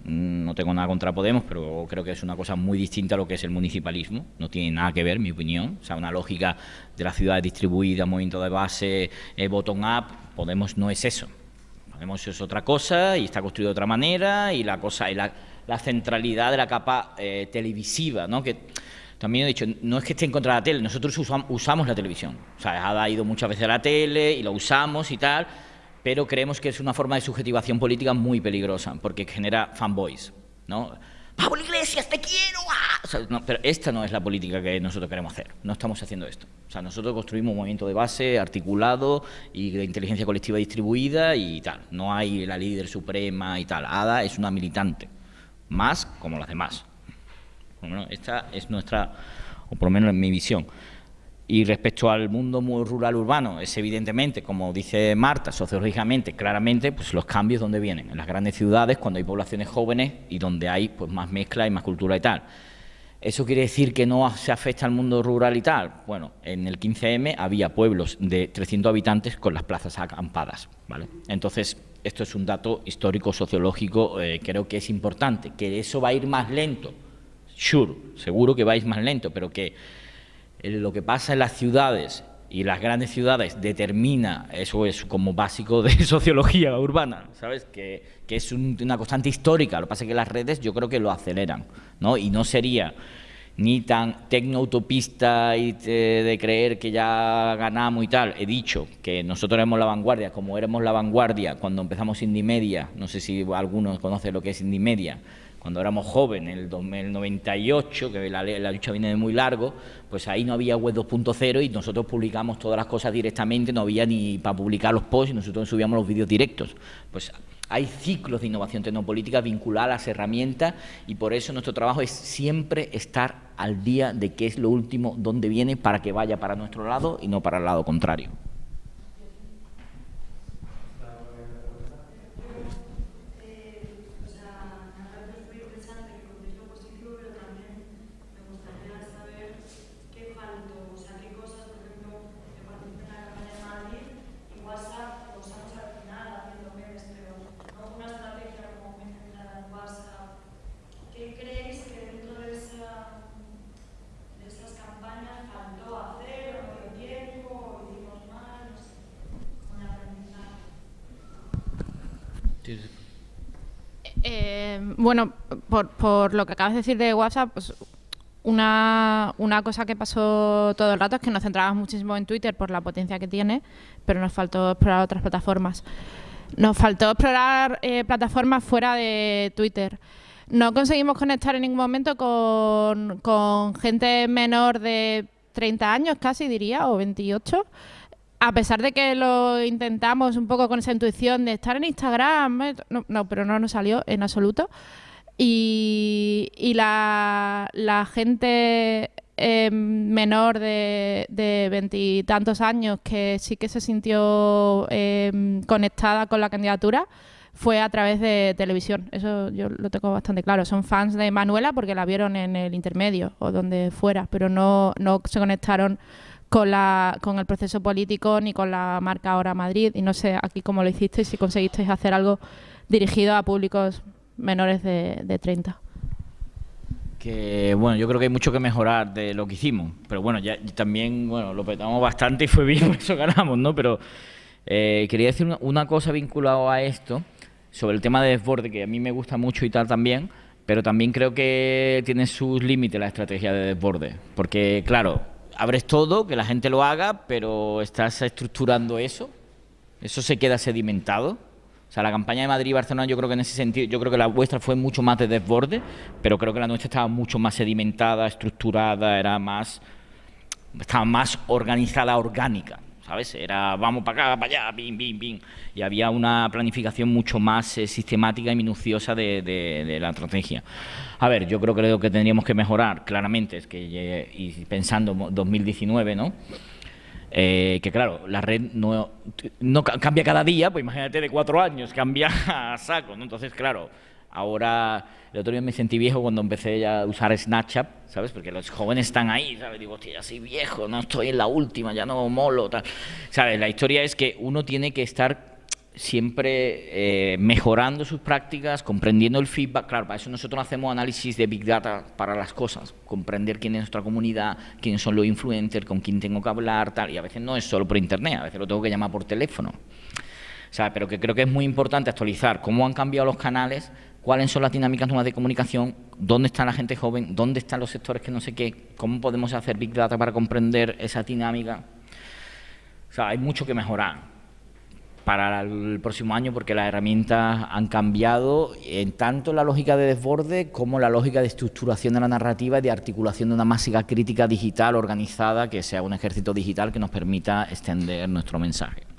no tengo nada contra Podemos, pero creo que es una cosa muy distinta a lo que es el municipalismo. No tiene nada que ver, mi opinión. O sea, una lógica de las ciudades distribuidas, movimiento de base, eh, bottom-up. Podemos no es eso. Podemos es otra cosa y está construido de otra manera y la cosa y la, la centralidad de la capa eh, televisiva, ¿no? Que también he dicho, no es que esté en contra de la tele, nosotros usam- usamos la televisión. O sea, ha ido muchas veces a la tele y lo usamos y tal, pero creemos que es una forma de subjetivación política muy peligrosa, porque genera fanboys, ¿no? Pablo Iglesias, te quiero. ¡ah! O sea, no, pero esta no es la política que nosotros queremos hacer. No estamos haciendo esto. O sea, nosotros construimos un movimiento de base articulado y de inteligencia colectiva distribuida y tal. No hay la líder suprema y tal. Ada es una militante, más como las demás. Bueno, esta es nuestra, o por lo menos en mi visión. Y respecto al mundo muy rural urbano, es evidentemente, como dice Marta, sociológicamente, claramente, pues los cambios donde vienen, en las grandes ciudades, cuando hay poblaciones jóvenes y donde hay pues más mezcla y más cultura y tal. ¿Eso quiere decir que no se afecta al mundo rural y tal? Bueno, en el 15M había pueblos de 300 habitantes con las plazas acampadas, ¿vale? Entonces, esto es un dato histórico, sociológico, eh, creo que es importante, que eso va a ir más lento, Sure, seguro que vais más lento, pero que lo que pasa en las ciudades y las grandes ciudades determina, eso es como básico de sociología urbana, ¿sabes? Que, que es un, una constante histórica, lo que pasa es que las redes yo creo que lo aceleran, ¿no? Y no sería ni tan tecnoutopista y de, de, creer que ya ganamos y tal. He dicho que nosotros éramos la vanguardia, como éramos la vanguardia cuando empezamos Indie Media, no sé si algunos conocen lo que es Indie Media, cuando éramos jóvenes, en el 98, que la, la, lucha viene de muy largo, pues ahí no había web 2.0 y nosotros publicamos todas las cosas directamente, no había ni para publicar los posts y nosotros subíamos los vídeos directos. Pues hay ciclos de innovación tecnopolítica vinculadas a las herramientas y por eso nuestro trabajo es siempre estar al día de qué es lo último, dónde viene, para que vaya para nuestro lado y no para el lado contrario. Eh, bueno, por, por, lo que acabas de decir de WhatsApp, pues una, cosa que pasó todo el rato es que nos centrábamos muchísimo en Twitter por la potencia que tiene, pero nos faltó explorar otras plataformas. Nos faltó explorar eh, plataformas fuera de Twitter. No conseguimos conectar en ningún momento con, con gente menor de 30 años, casi diría, o 28 a pesar de que lo intentamos un poco con esa intuición de estar en Instagram, eh, no, no pero no nos salió en absoluto. Y, la, gente eh, menor de veintitantos años que sí que se sintió eh, conectada con la candidatura fue a través de televisión. Eso yo lo tengo bastante claro. Son fans de Manuela porque la vieron en el intermedio o donde fuera, pero no, no se conectaron con, la, con el proceso político ni con la marca Ahora Madrid. Y no sé aquí cómo lo hicisteis, si conseguisteis hacer algo dirigido a públicos menores de, de 30. Que bueno, yo creo que hay mucho que mejorar de lo que hicimos, pero bueno, ya también bueno, lo petamos bastante y fue bien, eso ganamos, ¿no? Pero eh, quería decir una, una cosa vinculada a esto, sobre el tema de desborde, que a mí me gusta mucho y tal también, pero también creo que tiene sus límites la estrategia de desborde, porque claro, abres todo, que la gente lo haga, pero estás estructurando eso, eso se queda sedimentado. O sea, la campaña de Madrid y Barcelona yo creo que en ese sentido, yo creo que la vuestra fue mucho más de desborde, pero creo que la nuestra estaba mucho más sedimentada, estructurada, era más, estaba más organizada, orgánica. ¿Sabes? Era vamos para acá, para allá, bim, bim, bim. Y había una planificación mucho más eh, sistemática y minuciosa de, de, de, la estrategia. A ver, yo creo que lo que tendríamos que mejorar, claramente, es que, y pensando 2019, ¿no? Eh, que claro, la red no, no cambia cada día, pues imagínate de cuatro años, cambia a saco, ¿no? Entonces, claro, Ahora, el otro día me sentí viejo cuando empecé a usar Snapchat, ¿sabes? Porque los jóvenes están ahí, ¿sabes? Digo, hostia, ya soy viejo, no estoy en la última, ya no molo, tal. ¿Sabes? La historia es que uno tiene que estar siempre eh, mejorando sus prácticas, comprendiendo el feedback. Claro, para eso nosotros hacemos análisis de Big Data para las cosas, comprender quién es nuestra comunidad, quiénes son los influencers, con quién tengo que hablar, tal. Y a veces no es solo por internet, a veces lo tengo que llamar por teléfono. ¿Sabes? Pero que creo que es muy importante actualizar cómo han cambiado los canales cuáles son las dinámicas nuevas de comunicación, dónde está la gente joven, dónde están los sectores que no sé qué, cómo podemos hacer Big Data para comprender esa dinámica. O sea, hay mucho que mejorar para el próximo año porque las herramientas han cambiado en tanto la lógica de desborde como la lógica de estructuración de la narrativa y de articulación de una masiva crítica digital organizada que sea un ejército digital que nos permita extender nuestro mensaje.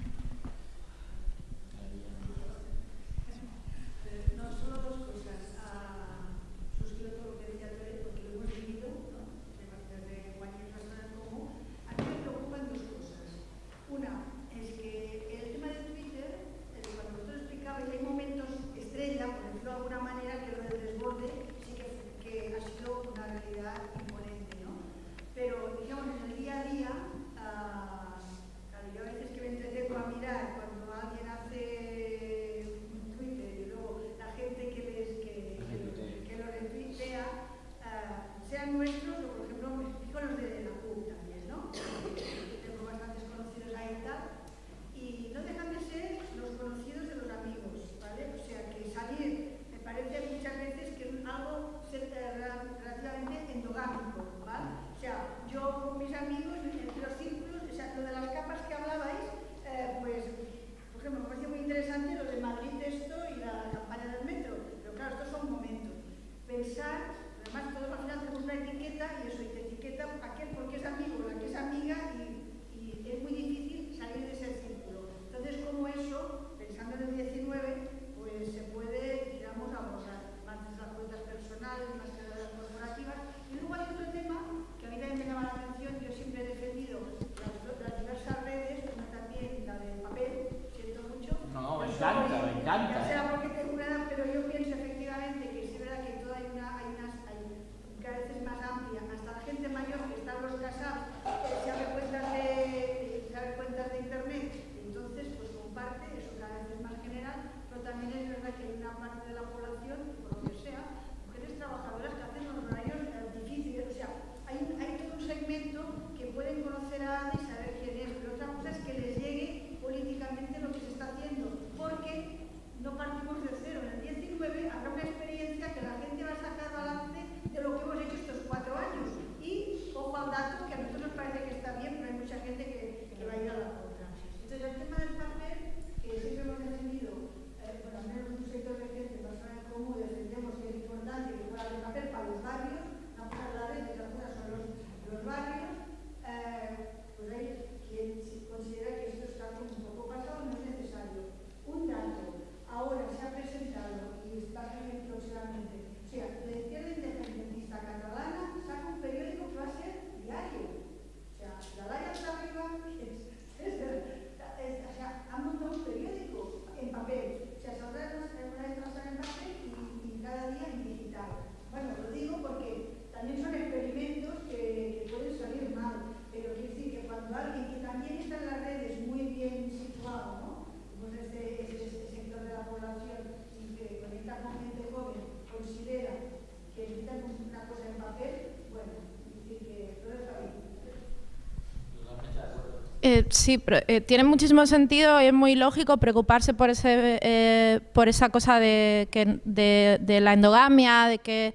Eh, sí, pero, eh, tiene muchísimo sentido y es muy lógico preocuparse por ese eh, por esa cosa de, que, de, la endogamia, de que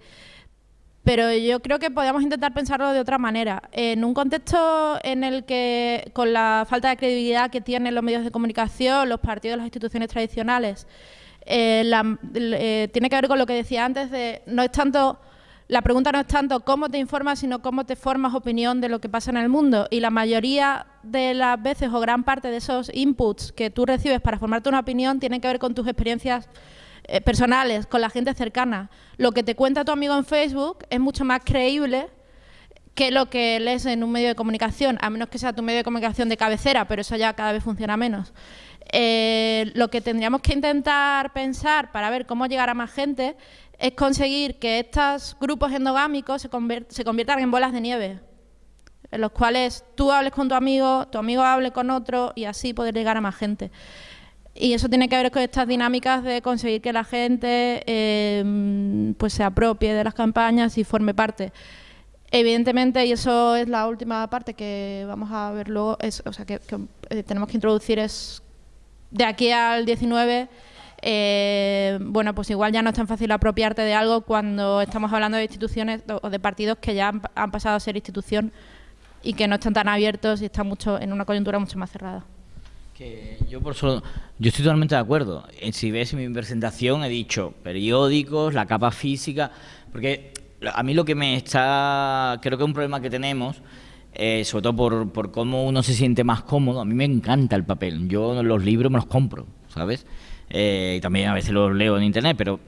pero yo creo que podríamos intentar pensarlo de otra manera. En un contexto en el que, con la falta de credibilidad que tienen los medios de comunicación, los partidos, las instituciones tradicionales, tiene que ver con lo que decía antes de no es tanto la pregunta no es tanto cómo te informas, sino cómo te formas opinión de lo que pasa en el mundo. Y la mayoría de las veces o gran parte de esos inputs que tú recibes para formarte una opinión tienen que ver con tus experiencias eh, personales, con la gente cercana. Lo que te cuenta tu amigo en Facebook es mucho más creíble que lo que lees en un medio de comunicación, a menos que sea tu medio de comunicación de cabecera, pero eso ya cada vez funciona menos. Eh, lo que tendríamos que intentar pensar para ver cómo llegar a más gente es conseguir que estos grupos endogámicos se, se conviertan en bolas de nieve, en los cuales tú hables con tu amigo, tu amigo hable con otro y así poder llegar a más gente. Y eso tiene que ver con estas dinámicas de conseguir que la gente eh, pues se apropie de las campañas y forme parte. Evidentemente, y eso es la última parte que vamos a ver luego, es, o sea, que, que, eh, tenemos que introducir es de aquí al 19, eh, bueno, pues igual ya no es tan fácil apropiarte de algo cuando estamos hablando de instituciones o- de partidos que ya han, han pasado a ser institución y que no están tan abiertos y están mucho en una coyuntura mucho más cerrada. Que yo por solo, yo estoy totalmente de acuerdo. Eh, Si ves mi presentación he dicho periódicos, la capa física, porque a mí lo que me está, creo que es un problema que tenemos, eh, sobre todo por, por cómo uno se siente más cómodo. A mí me encanta el papel. Yo los libros me los compro, ¿sabes? Eh, y también a veces los leo en internet, pero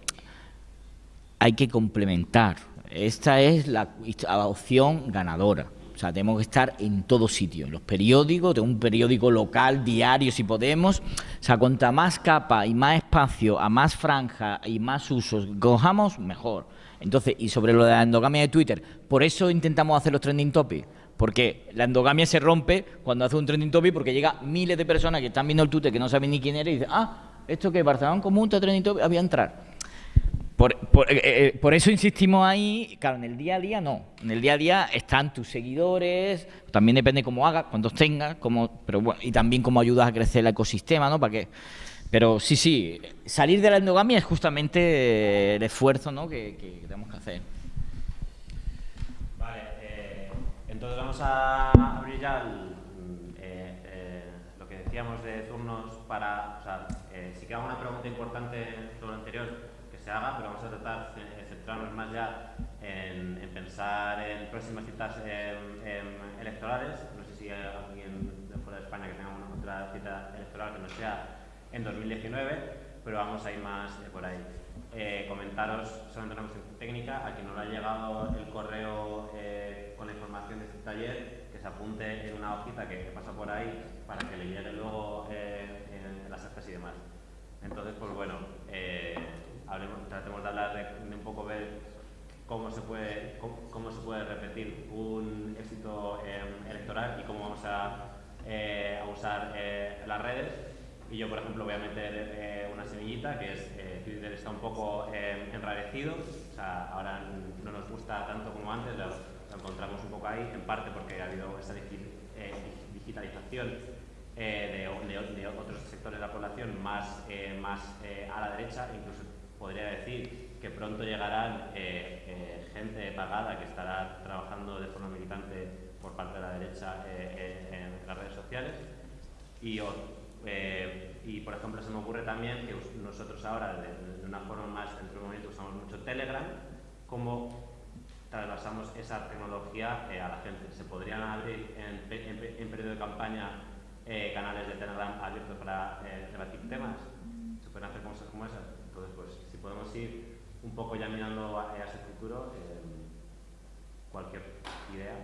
hay que complementar. Esta es la opción ganadora. O sea, tenemos que estar en todo sitio. En los periódicos, de un periódico local, diario, si podemos. O sea, cuanta más capa y más espacio, a más franja y más usos cojamos, mejor. Entonces, y sobre lo de la endogamia de Twitter, por eso intentamos hacer los trending topics. Porque la endogamia se rompe cuando hace un trending topic porque llega miles de personas que están viendo el Twitter que no saben ni quién era y dicen, ah, esto que Barcelona común está trending topic, había entrar. Por, por- eh, eh, por eso insistimos ahí, claro, en el día a día no. En el día a día están tus seguidores, también depende cómo hagas, cuántos tengas, cómo, pero bueno, y también cómo ayudas a crecer el ecosistema, ¿no? Para que, pero sí, sí, salir de la endogamia es justamente eh, el esfuerzo, ¿no? Que, que tenemos que hacer. Vale, eh, entonces vamos a abrir ya el, eh, eh, lo que decíamos de turnos para, o sea, eh, queda una pregunta importante sobre lo anterior, que se haga, pero vamos a tratar de centrarnos más ya en, en pensar en próximas citas em, em, electorales. No sé si hay alguien de fuera de España que tenga una otra cita electoral que no sea en 2019, pero vamos a ir más eh, por ahí. Eh, comentaros solamente una cuestión técnica, a quien no le ha llegado el correo eh, con la información de este taller, que se apunte en una hojita que, que pasa por ahí para que le llegue luego eh, actas y demás. Entonces, pues bueno, eh, hablemos- tratemos de hablar de, de un poco ver cómo se puede, cómo, cómo se puede repetir un éxito eh, electoral y cómo vamos a, eh, a usar eh, las redes. Y yo, por ejemplo, voy a meter eh, una semillita que es eh, Twitter está un poco eh, enrarecido, o sea, ahora no nos gusta tanto como antes, lo, lo encontramos un poco ahí, en parte porque ha habido esa digi- digitalización de, de- de otros sectores de la población más, eh, más eh, a la derecha, incluso podría decir que pronto llegarán eh, eh, gente pagada que estará trabajando de forma militante por parte de la derecha eh, en las redes sociales. Y, y, por ejemplo, se me ocurre también que nosotros ahora, de, de una forma más, dentro de un momento, usamos mucho Telegram, como trasvasamos esa tecnología eh, a la gente. Se podrían abrir en, en en periodo de campaña eh, canales de Telegram abiertos para eh, debatir temas. Se pueden hacer cosas como esas. Entonces, pues, si podemos ir un poco ya mirando a, a ese futuro, eh, cualquier idea.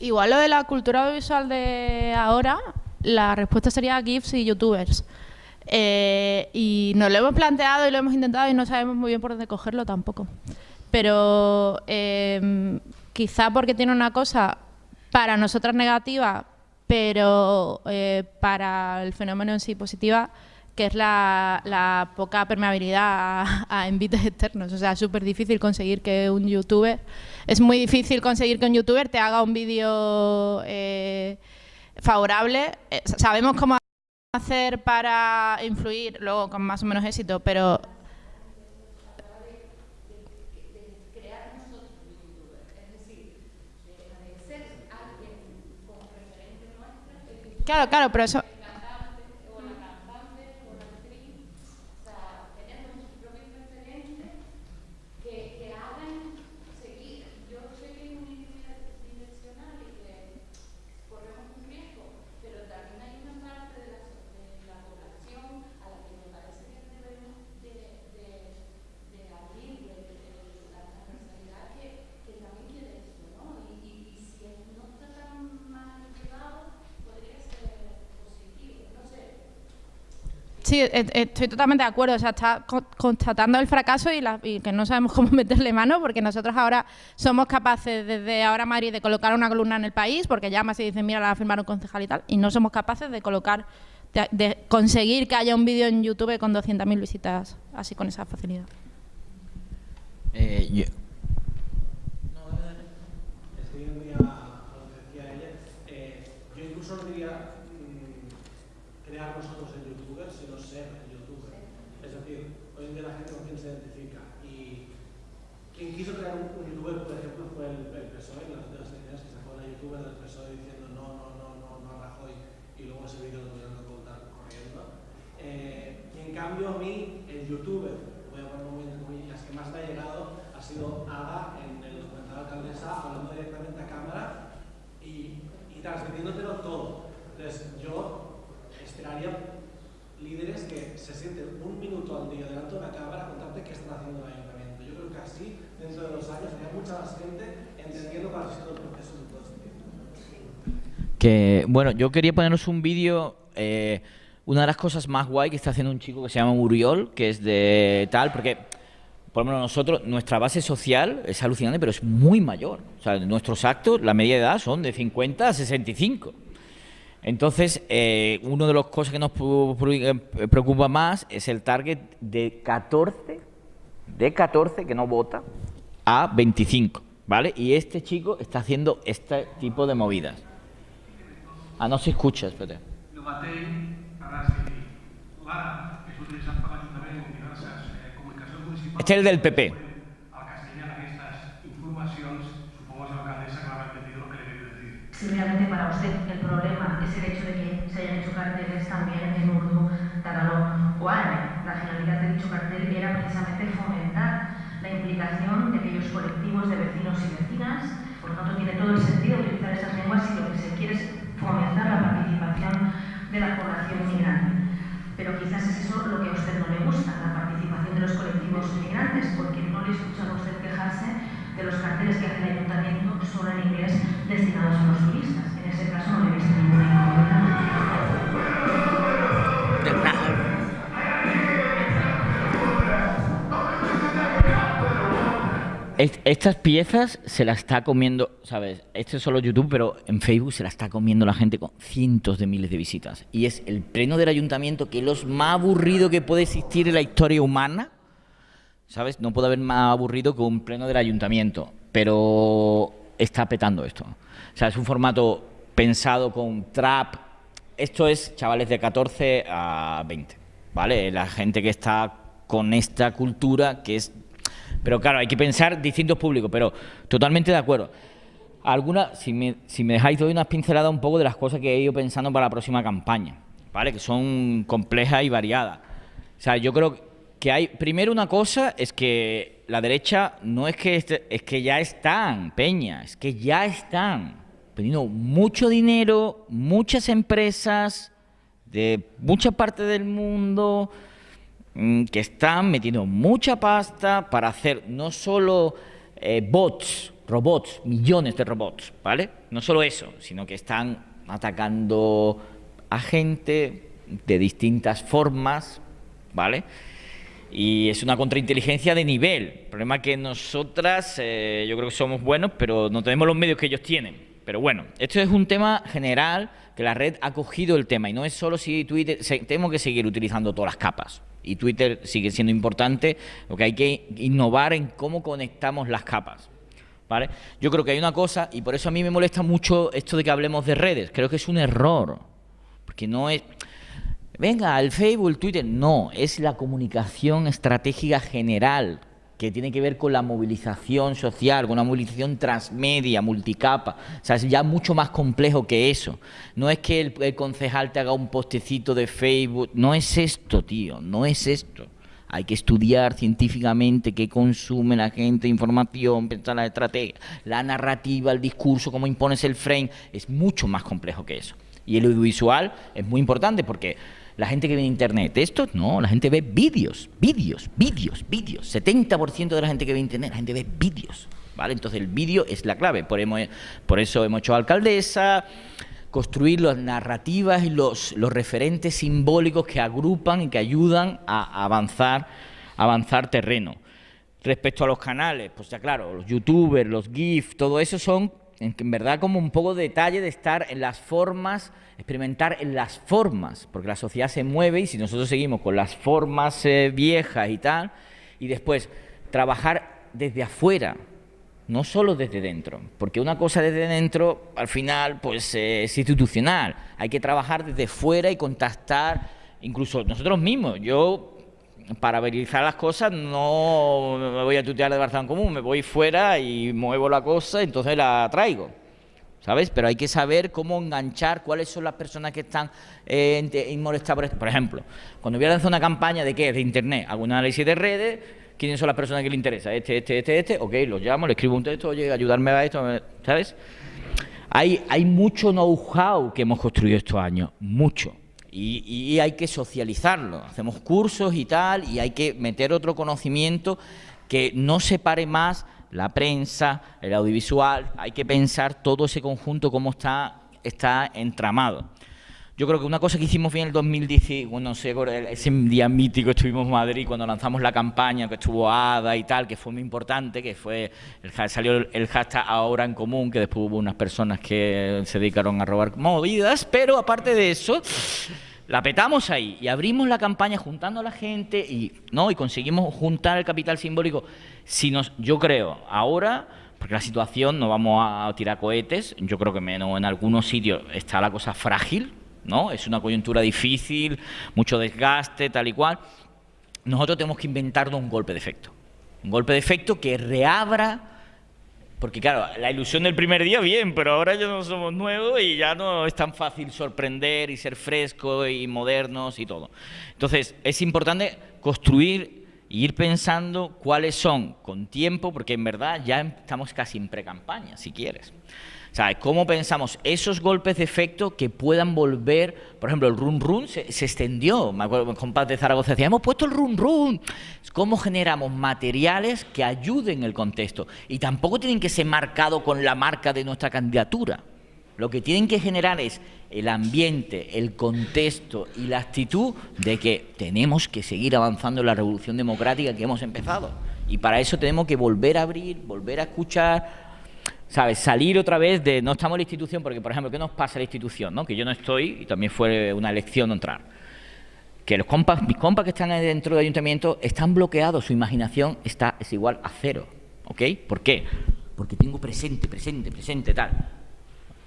Igual lo de la cultura audiovisual de ahora, la respuesta sería GIFs y YouTubers. Eh, y nos lo hemos planteado y lo hemos intentado y no sabemos muy bien por dónde cogerlo tampoco. Pero eh, quizá porque tiene una cosa para nosotras negativa, pero eh, para el fenómeno en sí positiva, que es la, poca permeabilidad a, a envites externos. O sea, es súper difícil conseguir que un youtuber... Es muy difícil conseguir que un youtuber te haga un vídeo eh, favorable. Eh, sabemos cómo hacer para influir, luego con más o menos éxito, pero claro, claro, pero eso... el cantante o la cantante o la actriz, o sea, tener nuestros propios referentes que, que hagan seguir. Yo sé que es unidireccional y que corremos un riesgo, pero también hay una parte de la, de la población a la que me parece que debemos de, de, de abrir de, de la transversalidad que, que también quiere esto, ¿no? Y, y, y si es- no está tan manipulado, podría ser positivo, no sé. Sí, e- e- estoy totalmente de acuerdo. O sea, está co- constatando el fracaso y, la- y que no sabemos cómo meterle mano, porque nosotros ahora somos capaces, desde ahora Madrid, de colocar una columna en el país, porque llamas y dicen, mira, la va a firmar un concejal y tal, y no somos capaces de colocar, de, de conseguir que haya un vídeo en YouTube con 200.000 visitas, así con esa facilidad. Eh, Siguiendo ya a lo que decía ella, eh, yo incluso no diría mm, crear nosotros el youtuber, sino ser el youtuber. Es decir, hoy en día la gente con quién se identifica. Y quien quiso crear un, un youtuber, por ejemplo, fue el, el PSOE, las últimas elecciones que sacó la youtuber del PSOE diciendo no, no, no, no, no a Rajoy, y luego ese vídeo lo tuvieron que ocultar corriendo. Eh, y en cambio a mí, el youtuber, voy a ponerlo muy entre comillas, que más me ha llegado ha sido Ada en el documental Alcaldesa, hablando directamente a cámara y, y transmitiéndotelo todo. Entonces yo esperaría líderes que se sienten un minuto al día delante de una cámara a contarte qué están haciendo en el ayuntamiento. Yo creo que así, dentro de dos años, habría mucha más gente entendiendo cuál ha sido el proceso de todo este tiempo. Que, bueno, yo quería poneros un vídeo. eh, una de las cosas más guay que está haciendo un chico que se llama Uriol, que es de tal, porque, por lo menos nosotros, nuestra base social es alucinante, pero es muy mayor. O sea, nuestros actos, la media edad son de 50 a 65. Entonces, eh, una de las cosas que nos eh, preocupa más es el target de 14, de 14 que no vota, a 25, ¿vale? Y este chico está haciendo este tipo de movidas. Ah, no se escucha, espérate. El mateix, ara sí, l'ara és utilitzat per l'Ajuntament en diverses eh, comunicacions municipals. Este es el del PP. Al castellano aquestes informacions, supongo que habrá entendido lo que le he querido decir. Si realmente para usted el problema es el hecho de que se hayan hecho carteles también en urdu, tagalog o árabe, la finalidad de dicho cartel era precisamente fomentar la implicación de aquellos colectivos de vecinos y vecinas. Por lo tanto, tiene todo el sentido utilizar esas lenguas si lo que se quiere es fomentar la participación de la población migrante. Pero quizás es eso lo que a usted no le gusta, la participación de los colectivos migrantes, porque no le he escuchado a usted quejarse de los carteles que hace el ayuntamiento solo en inglés destinados a los turistas. En ese caso no le he visto ninguna Est- Estas piezas se las está comiendo, ¿sabes? Este es solo YouTube, pero en Facebook se la está comiendo la gente con cientos de miles de visitas. Y es el pleno del ayuntamiento, que es lo más aburrido que puede existir en la historia humana. ¿Sabes? No puede haber más aburrido que un pleno del ayuntamiento. Pero está petando esto. O sea, es un formato pensado con trap. Esto es chavales de 14 a 20. ¿Vale? La gente que está con esta cultura que es pero claro, hay que pensar distintos públicos, pero totalmente de acuerdo. Alguna, si me, si me dejáis, doy unas pinceladas un poco de las cosas que he ido pensando para la próxima campaña, ¿vale? Que son complejas y variadas. O sea, yo creo que hay. Primero, una cosa es que la derecha no es que. este- es que ya están, Peña, es que ya están poniendo mucho dinero, muchas empresas de mucha parte del mundo que están metiendo mucha pasta para hacer no solo eh, bots robots, millones de robots, ¿vale? No solo eso, sino que están atacando a gente de distintas formas, ¿vale? Y es una contrainteligencia de nivel. El problema es que nosotras, eh, yo creo que somos buenos, pero no tenemos los medios que ellos tienen. Pero bueno, esto es un tema general que la red ha cogido el tema y no es solo si Twitter, tenemos que seguir utilizando todas las capas y Twitter sigue siendo importante, lo que hay que innovar en cómo conectamos las capas. ¿Vale? Yo creo que hay una cosa, y por eso a mí me molesta mucho esto de que hablemos de redes, creo que es un error, porque no es... Venga, el Facebook, el Twitter, no, es la comunicación estratégica general que tiene que ver con la movilización social, con una movilización transmedia, multicapa. O sea, es ya mucho más complejo que eso. No es que el, el concejal te haga un postecito de Facebook, no es esto, tío, no es esto. Hay que estudiar científicamente qué consume la gente, información, pensar la estrategia, la narrativa, el discurso, cómo impones el frame. Es mucho más complejo que eso. Y el audiovisual es muy importante porque la gente que ve en internet, esto no, la gente ve vídeos, vídeos, vídeos, vídeos. 70% de la gente que ve internet, la gente ve vídeos. ¿Vale? Entonces el vídeo es la clave. Por, eso hemos hecho alcaldesa, construir las narrativas y los, los referentes simbólicos que agrupan y que ayudan a avanzar, avanzar terreno. Respecto a los canales, pues ya claro, los youtubers, los GIF, todo eso son en, verdad como un poco detalle de estar en las formas, experimentar en las formas, porque la sociedad se mueve y si nosotros seguimos con las formas eh, viejas y tal, y después trabajar desde afuera, no solo desde dentro, porque una cosa desde dentro al final pues eh, es institucional, hay que trabajar desde fuera y contactar, incluso nosotros mismos, yo para verificar las cosas no me voy a tutear de Barcelona Común, me voy fuera y muevo la cosa, entonces la traigo. ¿Sabes? Pero hay que saber cómo enganchar, cuáles son las personas que están eh, molestadas por esto. Por ejemplo, cuando voy a lanzar una campaña de qué, de internet, hago análisis de redes, quiénes son las personas que le interesa, este, este, este, este, ok, los llamo, le escribo un texto, oye, ayudarme a esto, ¿sabes? Hay, hay mucho know-how que hemos construido estos años, mucho. Y, y hay que socializarlo. Hacemos cursos y tal, y hay que meter otro conocimiento que no separe más la prensa, el audiovisual. Hay que pensar todo ese conjunto, cómo está, está entramado. Yo creo que una cosa que hicimos bien en el 2010, bueno, no sé, ese día mítico estuvimos en Madrid cuando lanzamos la campaña, que estuvo ADA y tal, que fue muy importante, que fue, el, salió el hashtag ahora en común, que después hubo unas personas que se dedicaron a robar movidas, pero aparte de eso, la petamos ahí y abrimos la campaña juntando a la gente y, ¿no? y conseguimos juntar el capital simbólico. Si nos, yo creo, ahora porque la situación, no vamos a tirar cohetes, yo creo que menos en algunos sitios está la cosa frágil, ¿no? Es una coyuntura difícil, mucho desgaste, tal y cual. Nosotros tenemos que inventarnos un golpe de efecto. Un golpe de efecto que reabra, porque claro, la ilusión del primer día, bien, pero ahora ya no somos nuevos y ya no es tan fácil sorprender y ser frescos y modernos y todo. Entonces, es importante construir y ir pensando cuáles son con tiempo, porque en verdad ya estamos casi en pre-campaña, si quieres. O cómo pensamos esos golpes de efecto que puedan volver, por ejemplo, el run run se, extendió, me acuerdo, con Paz de Zaragoza decía, hemos puesto el run run. ¿Cómo generamos materiales que ayuden el contexto? Y tampoco tienen que ser marcados con la marca de nuestra candidatura. Lo que tienen que generar es el ambiente, el contexto y la actitud de que tenemos que seguir avanzando en la revolución democrática que hemos empezado. Y para eso tenemos que volver a abrir, volver a escuchar, ¿sabes? Salir otra vez de no estamos en la institución, porque, por ejemplo, ¿qué nos pasa a la institución? ¿no? Que yo no estoy, y también fue una elección entrar. Que los compas, mis compas que están dentro del ayuntamiento están bloqueados, su imaginación está, es igual a cero. ¿Ok? ¿Por qué? Porque tengo presente, presente, presente, tal.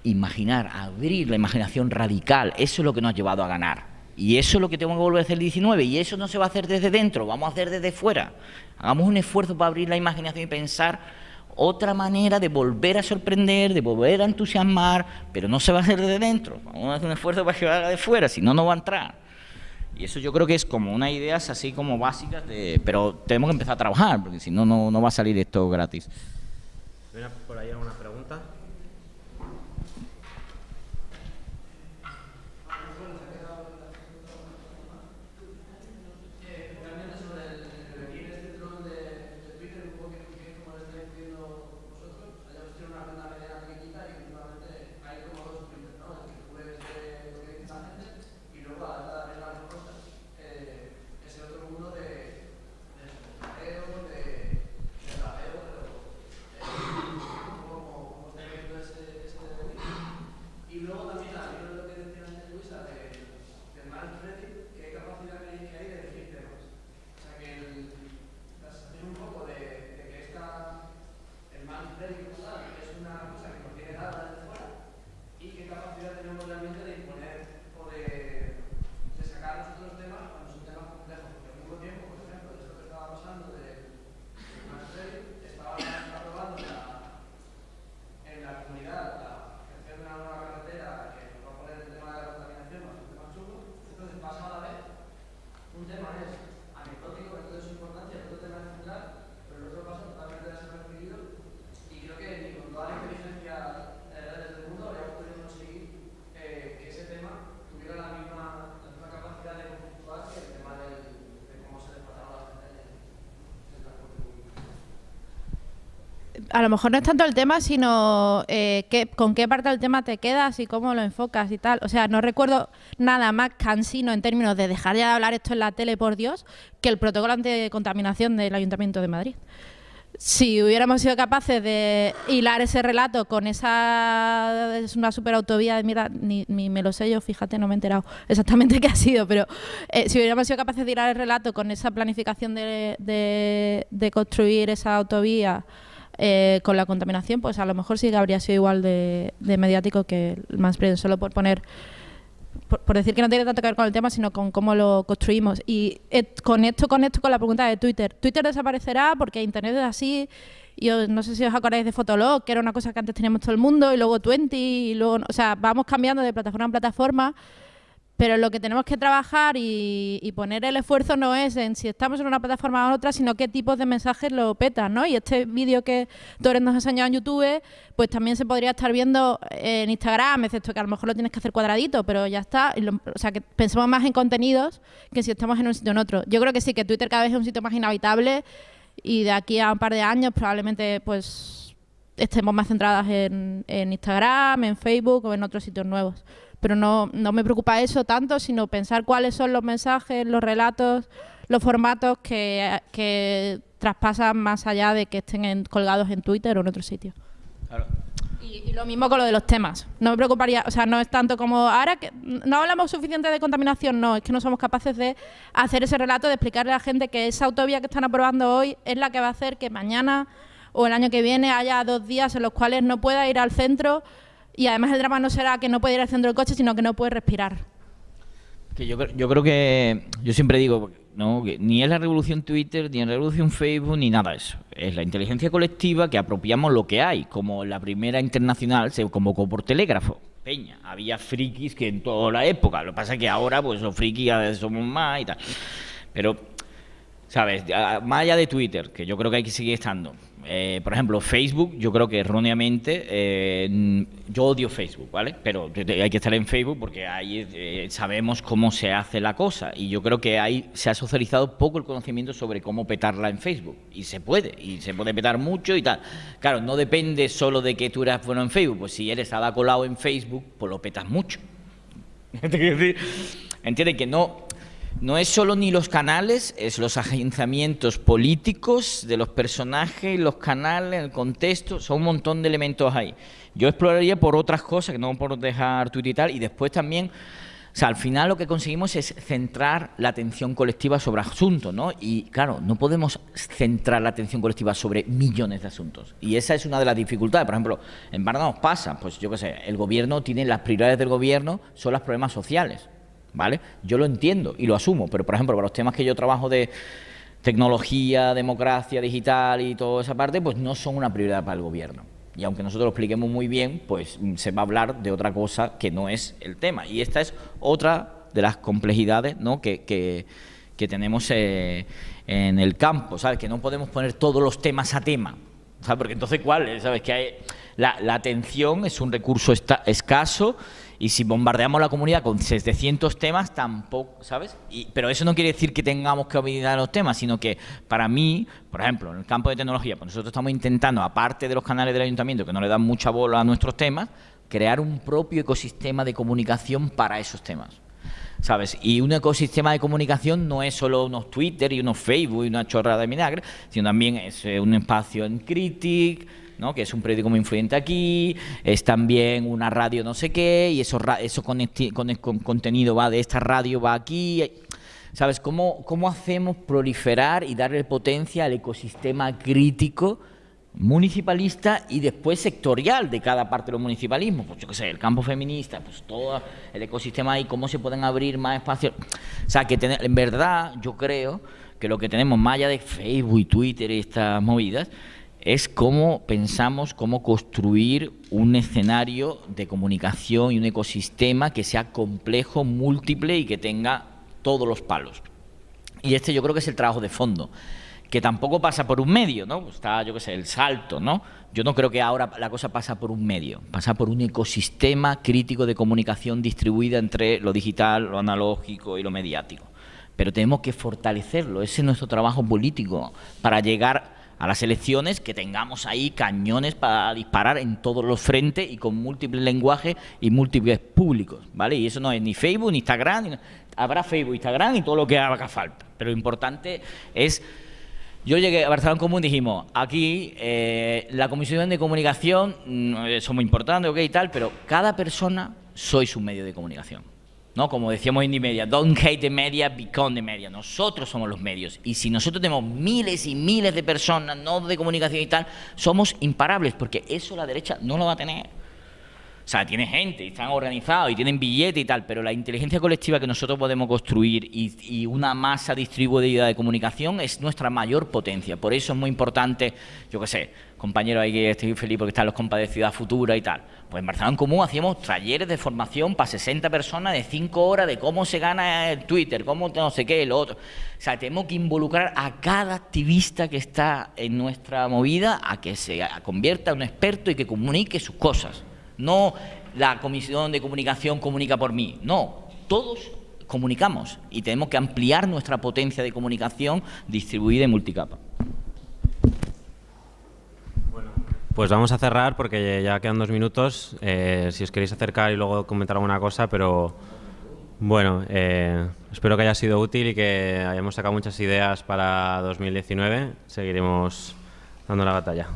Imaginar, abrir la imaginación radical, eso es lo que nos ha llevado a ganar. Y eso es lo que tengo que volver a hacer el 19. Y eso no se va a hacer desde dentro, vamos a hacer desde fuera. Hagamos un esfuerzo para abrir la imaginación y pensar otra manera de volver a sorprender, de volver a entusiasmar, pero no se va a hacer desde dentro. Vamos a hacer un esfuerzo para que haga de fuera, si no, no va a entrar. Y eso yo creo que es como unas ideas así como básicas, de, pero tenemos que empezar a trabajar, porque si no, no, no va a salir esto gratis. ¿Viene por ahí alguna pregunta? Eh, a lo mejor no es tanto el tema, sino eh, con qué parte del tema te quedas y cómo lo enfocas y tal. O sea, no recuerdo nada más cansino en términos de dejar ya de hablar esto en la tele, por Dios, que el protocolo anticontaminación del Ayuntamiento de Madrid. Si hubiéramos sido capaces de hilar ese relato con esa es una superautovía de mierda, ni, ni me lo sé yo, fíjate, no me he enterado exactamente qué ha sido, pero eh, si hubiéramos sido capaces de hilar el relato con esa planificación de, de- de construir esa autovía eh, con la contaminación, pues a lo mejor sí que habría sido igual de, de mediático que el Manspreading, solo por poner por, por decir que no tiene tanto que ver con el tema, sino con cómo lo construimos. Y eh, con esto, con esto, con la pregunta de Twitter. Twitter desaparecerá porque Internet es así. Y os- no sé si os acordáis de Fotolog, que era una cosa que antes teníamos todo el mundo, y luego Twenty, y luego, o sea, vamos cambiando de plataforma en plataforma. Pero lo que tenemos que trabajar y, y poner el esfuerzo no es en si estamos en una plataforma o otra, sino qué tipos de mensajes lo petan, ¿no? Y este vídeo que Torres nos ha enseñado en YouTube, pues también se podría estar viendo en Instagram, excepto que a lo mejor lo tienes que hacer cuadradito, pero ya está. Y lo- o sea, que pensemos más en contenidos que si estamos en un sitio o en otro. Yo creo que sí, que Twitter cada vez es un sitio más inhabitable y de aquí a un par de años probablemente pues estemos más centradas en, en Instagram, en Facebook o en otros sitios nuevos. Pero no, no me preocupa eso tanto, sino pensar cuáles son los mensajes, los relatos, los formatos que, que traspasan más allá de que estén en- colgados en Twitter o en otro sitio. Y, y lo mismo con lo de los temas. No me preocuparía, o sea, no es tanto como ahora que no hablamos suficiente de contaminación, no, es que no somos capaces de hacer ese relato, de explicarle a la gente que esa autovía que están aprobando hoy es la que va a hacer que mañana o el año que viene haya dos días en los cuales no pueda ir al centro y además el drama no será que no puede ir al centro del coche, sino que no puede respirar. Que yo, yo creo que, yo siempre digo, ¿no? que ni es la revolución Twitter, ni es la revolución Facebook, ni nada de eso. Es la inteligencia colectiva que apropiamos lo que hay, como la primera internacional se convocó por telégrafo. Peña, había frikis que en toda la época, lo que pasa es que ahora pues los frikis somos más y tal. Pero, ¿sabes? Más allá de Twitter, que yo creo que hay que seguir estando. Eh, por ejemplo, Facebook, yo creo que erróneamente, eh, yo odio Facebook, ¿vale? Pero hay que estar en Facebook porque ahí eh, sabemos cómo se hace la cosa. Y yo creo que ahí se ha socializado poco el conocimiento sobre cómo petarla en Facebook. Y se puede, y se puede petar mucho y tal. Claro, no depende solo de que tú eras bueno en Facebook. Pues si eres colado en Facebook, pues lo petas mucho. Te quiero decir, Entiende que no, no es solo ni los canales, es los agenciamientos políticos de los personajes, los canales, el contexto, son un montón de elementos ahí. Yo exploraría por otras cosas, que no por dejar Twitter y tal, y después también, o sea, al final lo que conseguimos es centrar la atención colectiva sobre asuntos, ¿no? Y claro, no podemos centrar la atención colectiva sobre millones de asuntos. Y esa es una de las dificultades. Por ejemplo, en Málaga nos pasa, pues yo qué sé, el gobierno tiene las prioridades del gobierno son los problemas sociales. ¿Vale? Yo lo entiendo y lo asumo, pero por ejemplo, para los temas que yo trabajo de tecnología, democracia digital y toda esa parte, pues no son una prioridad para el gobierno. Y aunque nosotros lo expliquemos muy bien, pues mm, se va a hablar de otra cosa que no es el tema. Y esta es otra de las complejidades ¿no? que, que- tenemos eh, en el campo, ¿sabes? Que no podemos poner todos los temas a tema, ¿sabes? Porque entonces, ¿cuál? ¿Sabes? Que hay, la, la atención es un recurso esta- escaso y si bombardeamos la comunidad con 700 temas, tampoco, ¿sabes? Y, pero eso no quiere decir que tengamos que olvidar los temas, sino que para mí, por ejemplo, en el campo de tecnología, pues nosotros estamos intentando, aparte de los canales del ayuntamiento que no le dan mucha bola a nuestros temas, crear un propio ecosistema de comunicación para esos temas. ¿Sabes? Y un ecosistema de comunicación no es solo unos Twitter y unos Facebook y una chorrada de vinagre, sino también es eh, un espacio en Critic, ¿no? que es un periódico muy influyente aquí, es también una radio no sé qué, y eso, eso con, con contenido va de esta radio, va aquí. ¿Sabes? ¿Cómo, ¿Cómo hacemos proliferar y darle potencia al ecosistema crítico municipalista y después sectorial de cada parte de los municipalismos? Pues yo qué sé, el campo feminista, pues todo el ecosistema ahí, cómo se pueden abrir más espacios. O sea, que tener- en verdad yo creo que lo que tenemos más allá de Facebook y Twitter y estas movidas es cómo pensamos cómo construir un escenario de comunicación y un ecosistema que sea complejo, múltiple y que tenga todos los palos. Y este yo creo que es el trabajo de fondo, que tampoco pasa por un medio, ¿no? Pues Está, yo qué sé, el salto, ¿no? Yo no creo que ahora la cosa pasa por un medio, pasa por un ecosistema crítico de comunicación distribuida entre lo digital, lo analógico y lo mediático. Pero tenemos que fortalecerlo, ese es nuestro trabajo político, para llegar a las elecciones que tengamos ahí cañones para disparar en todos los frentes y con múltiples lenguajes y múltiples públicos, ¿vale? Y eso no es ni Facebook, ni Instagram, habrá Facebook, Instagram y todo lo que haga falta. Pero lo importante es yo llegué a Barcelona Común y dijimos, aquí eh, la comisión de comunicación mm, eh, somos importantes, ok y tal, pero cada persona sois un medio de comunicación. ¿no? Como decíamos en Media, don't hate the media, become the media. Nosotros somos los medios. Y si nosotros tenemos miles y miles de personas, no de comunicación y tal, somos imparables, porque eso la derecha no lo va a tener. O sea, tiene gente, están organizados y tienen billete y tal, pero la inteligencia colectiva que nosotros podemos construir y, una masa distribuida de comunicación es nuestra mayor potencia. Por eso es muy importante, yo qué sé, compañeros, ahí que estoy feliz porque están los compas de Ciudad Futura y tal. Pues en Barcelona en Común hacíamos talleres de formación para 60 personas de 5 horas de cómo se gana el Twitter, cómo no sé qué, lo otro. O sea, tenemos que involucrar a cada activista que está en nuestra movida a que se convierta en un experto y que comunique sus cosas. No la comisión de comunicación comunica por mí. No, todos comunicamos y tenemos que ampliar nuestra potencia de comunicación distribuida y multicapa. Pues vamos a cerrar porque ya quedan dos minutos. Eh, si os queréis acercar y luego comentar alguna cosa, pero bueno, eh, espero que haya sido útil y que hayamos sacado muchas ideas para 2019. Seguiremos dando la batalla.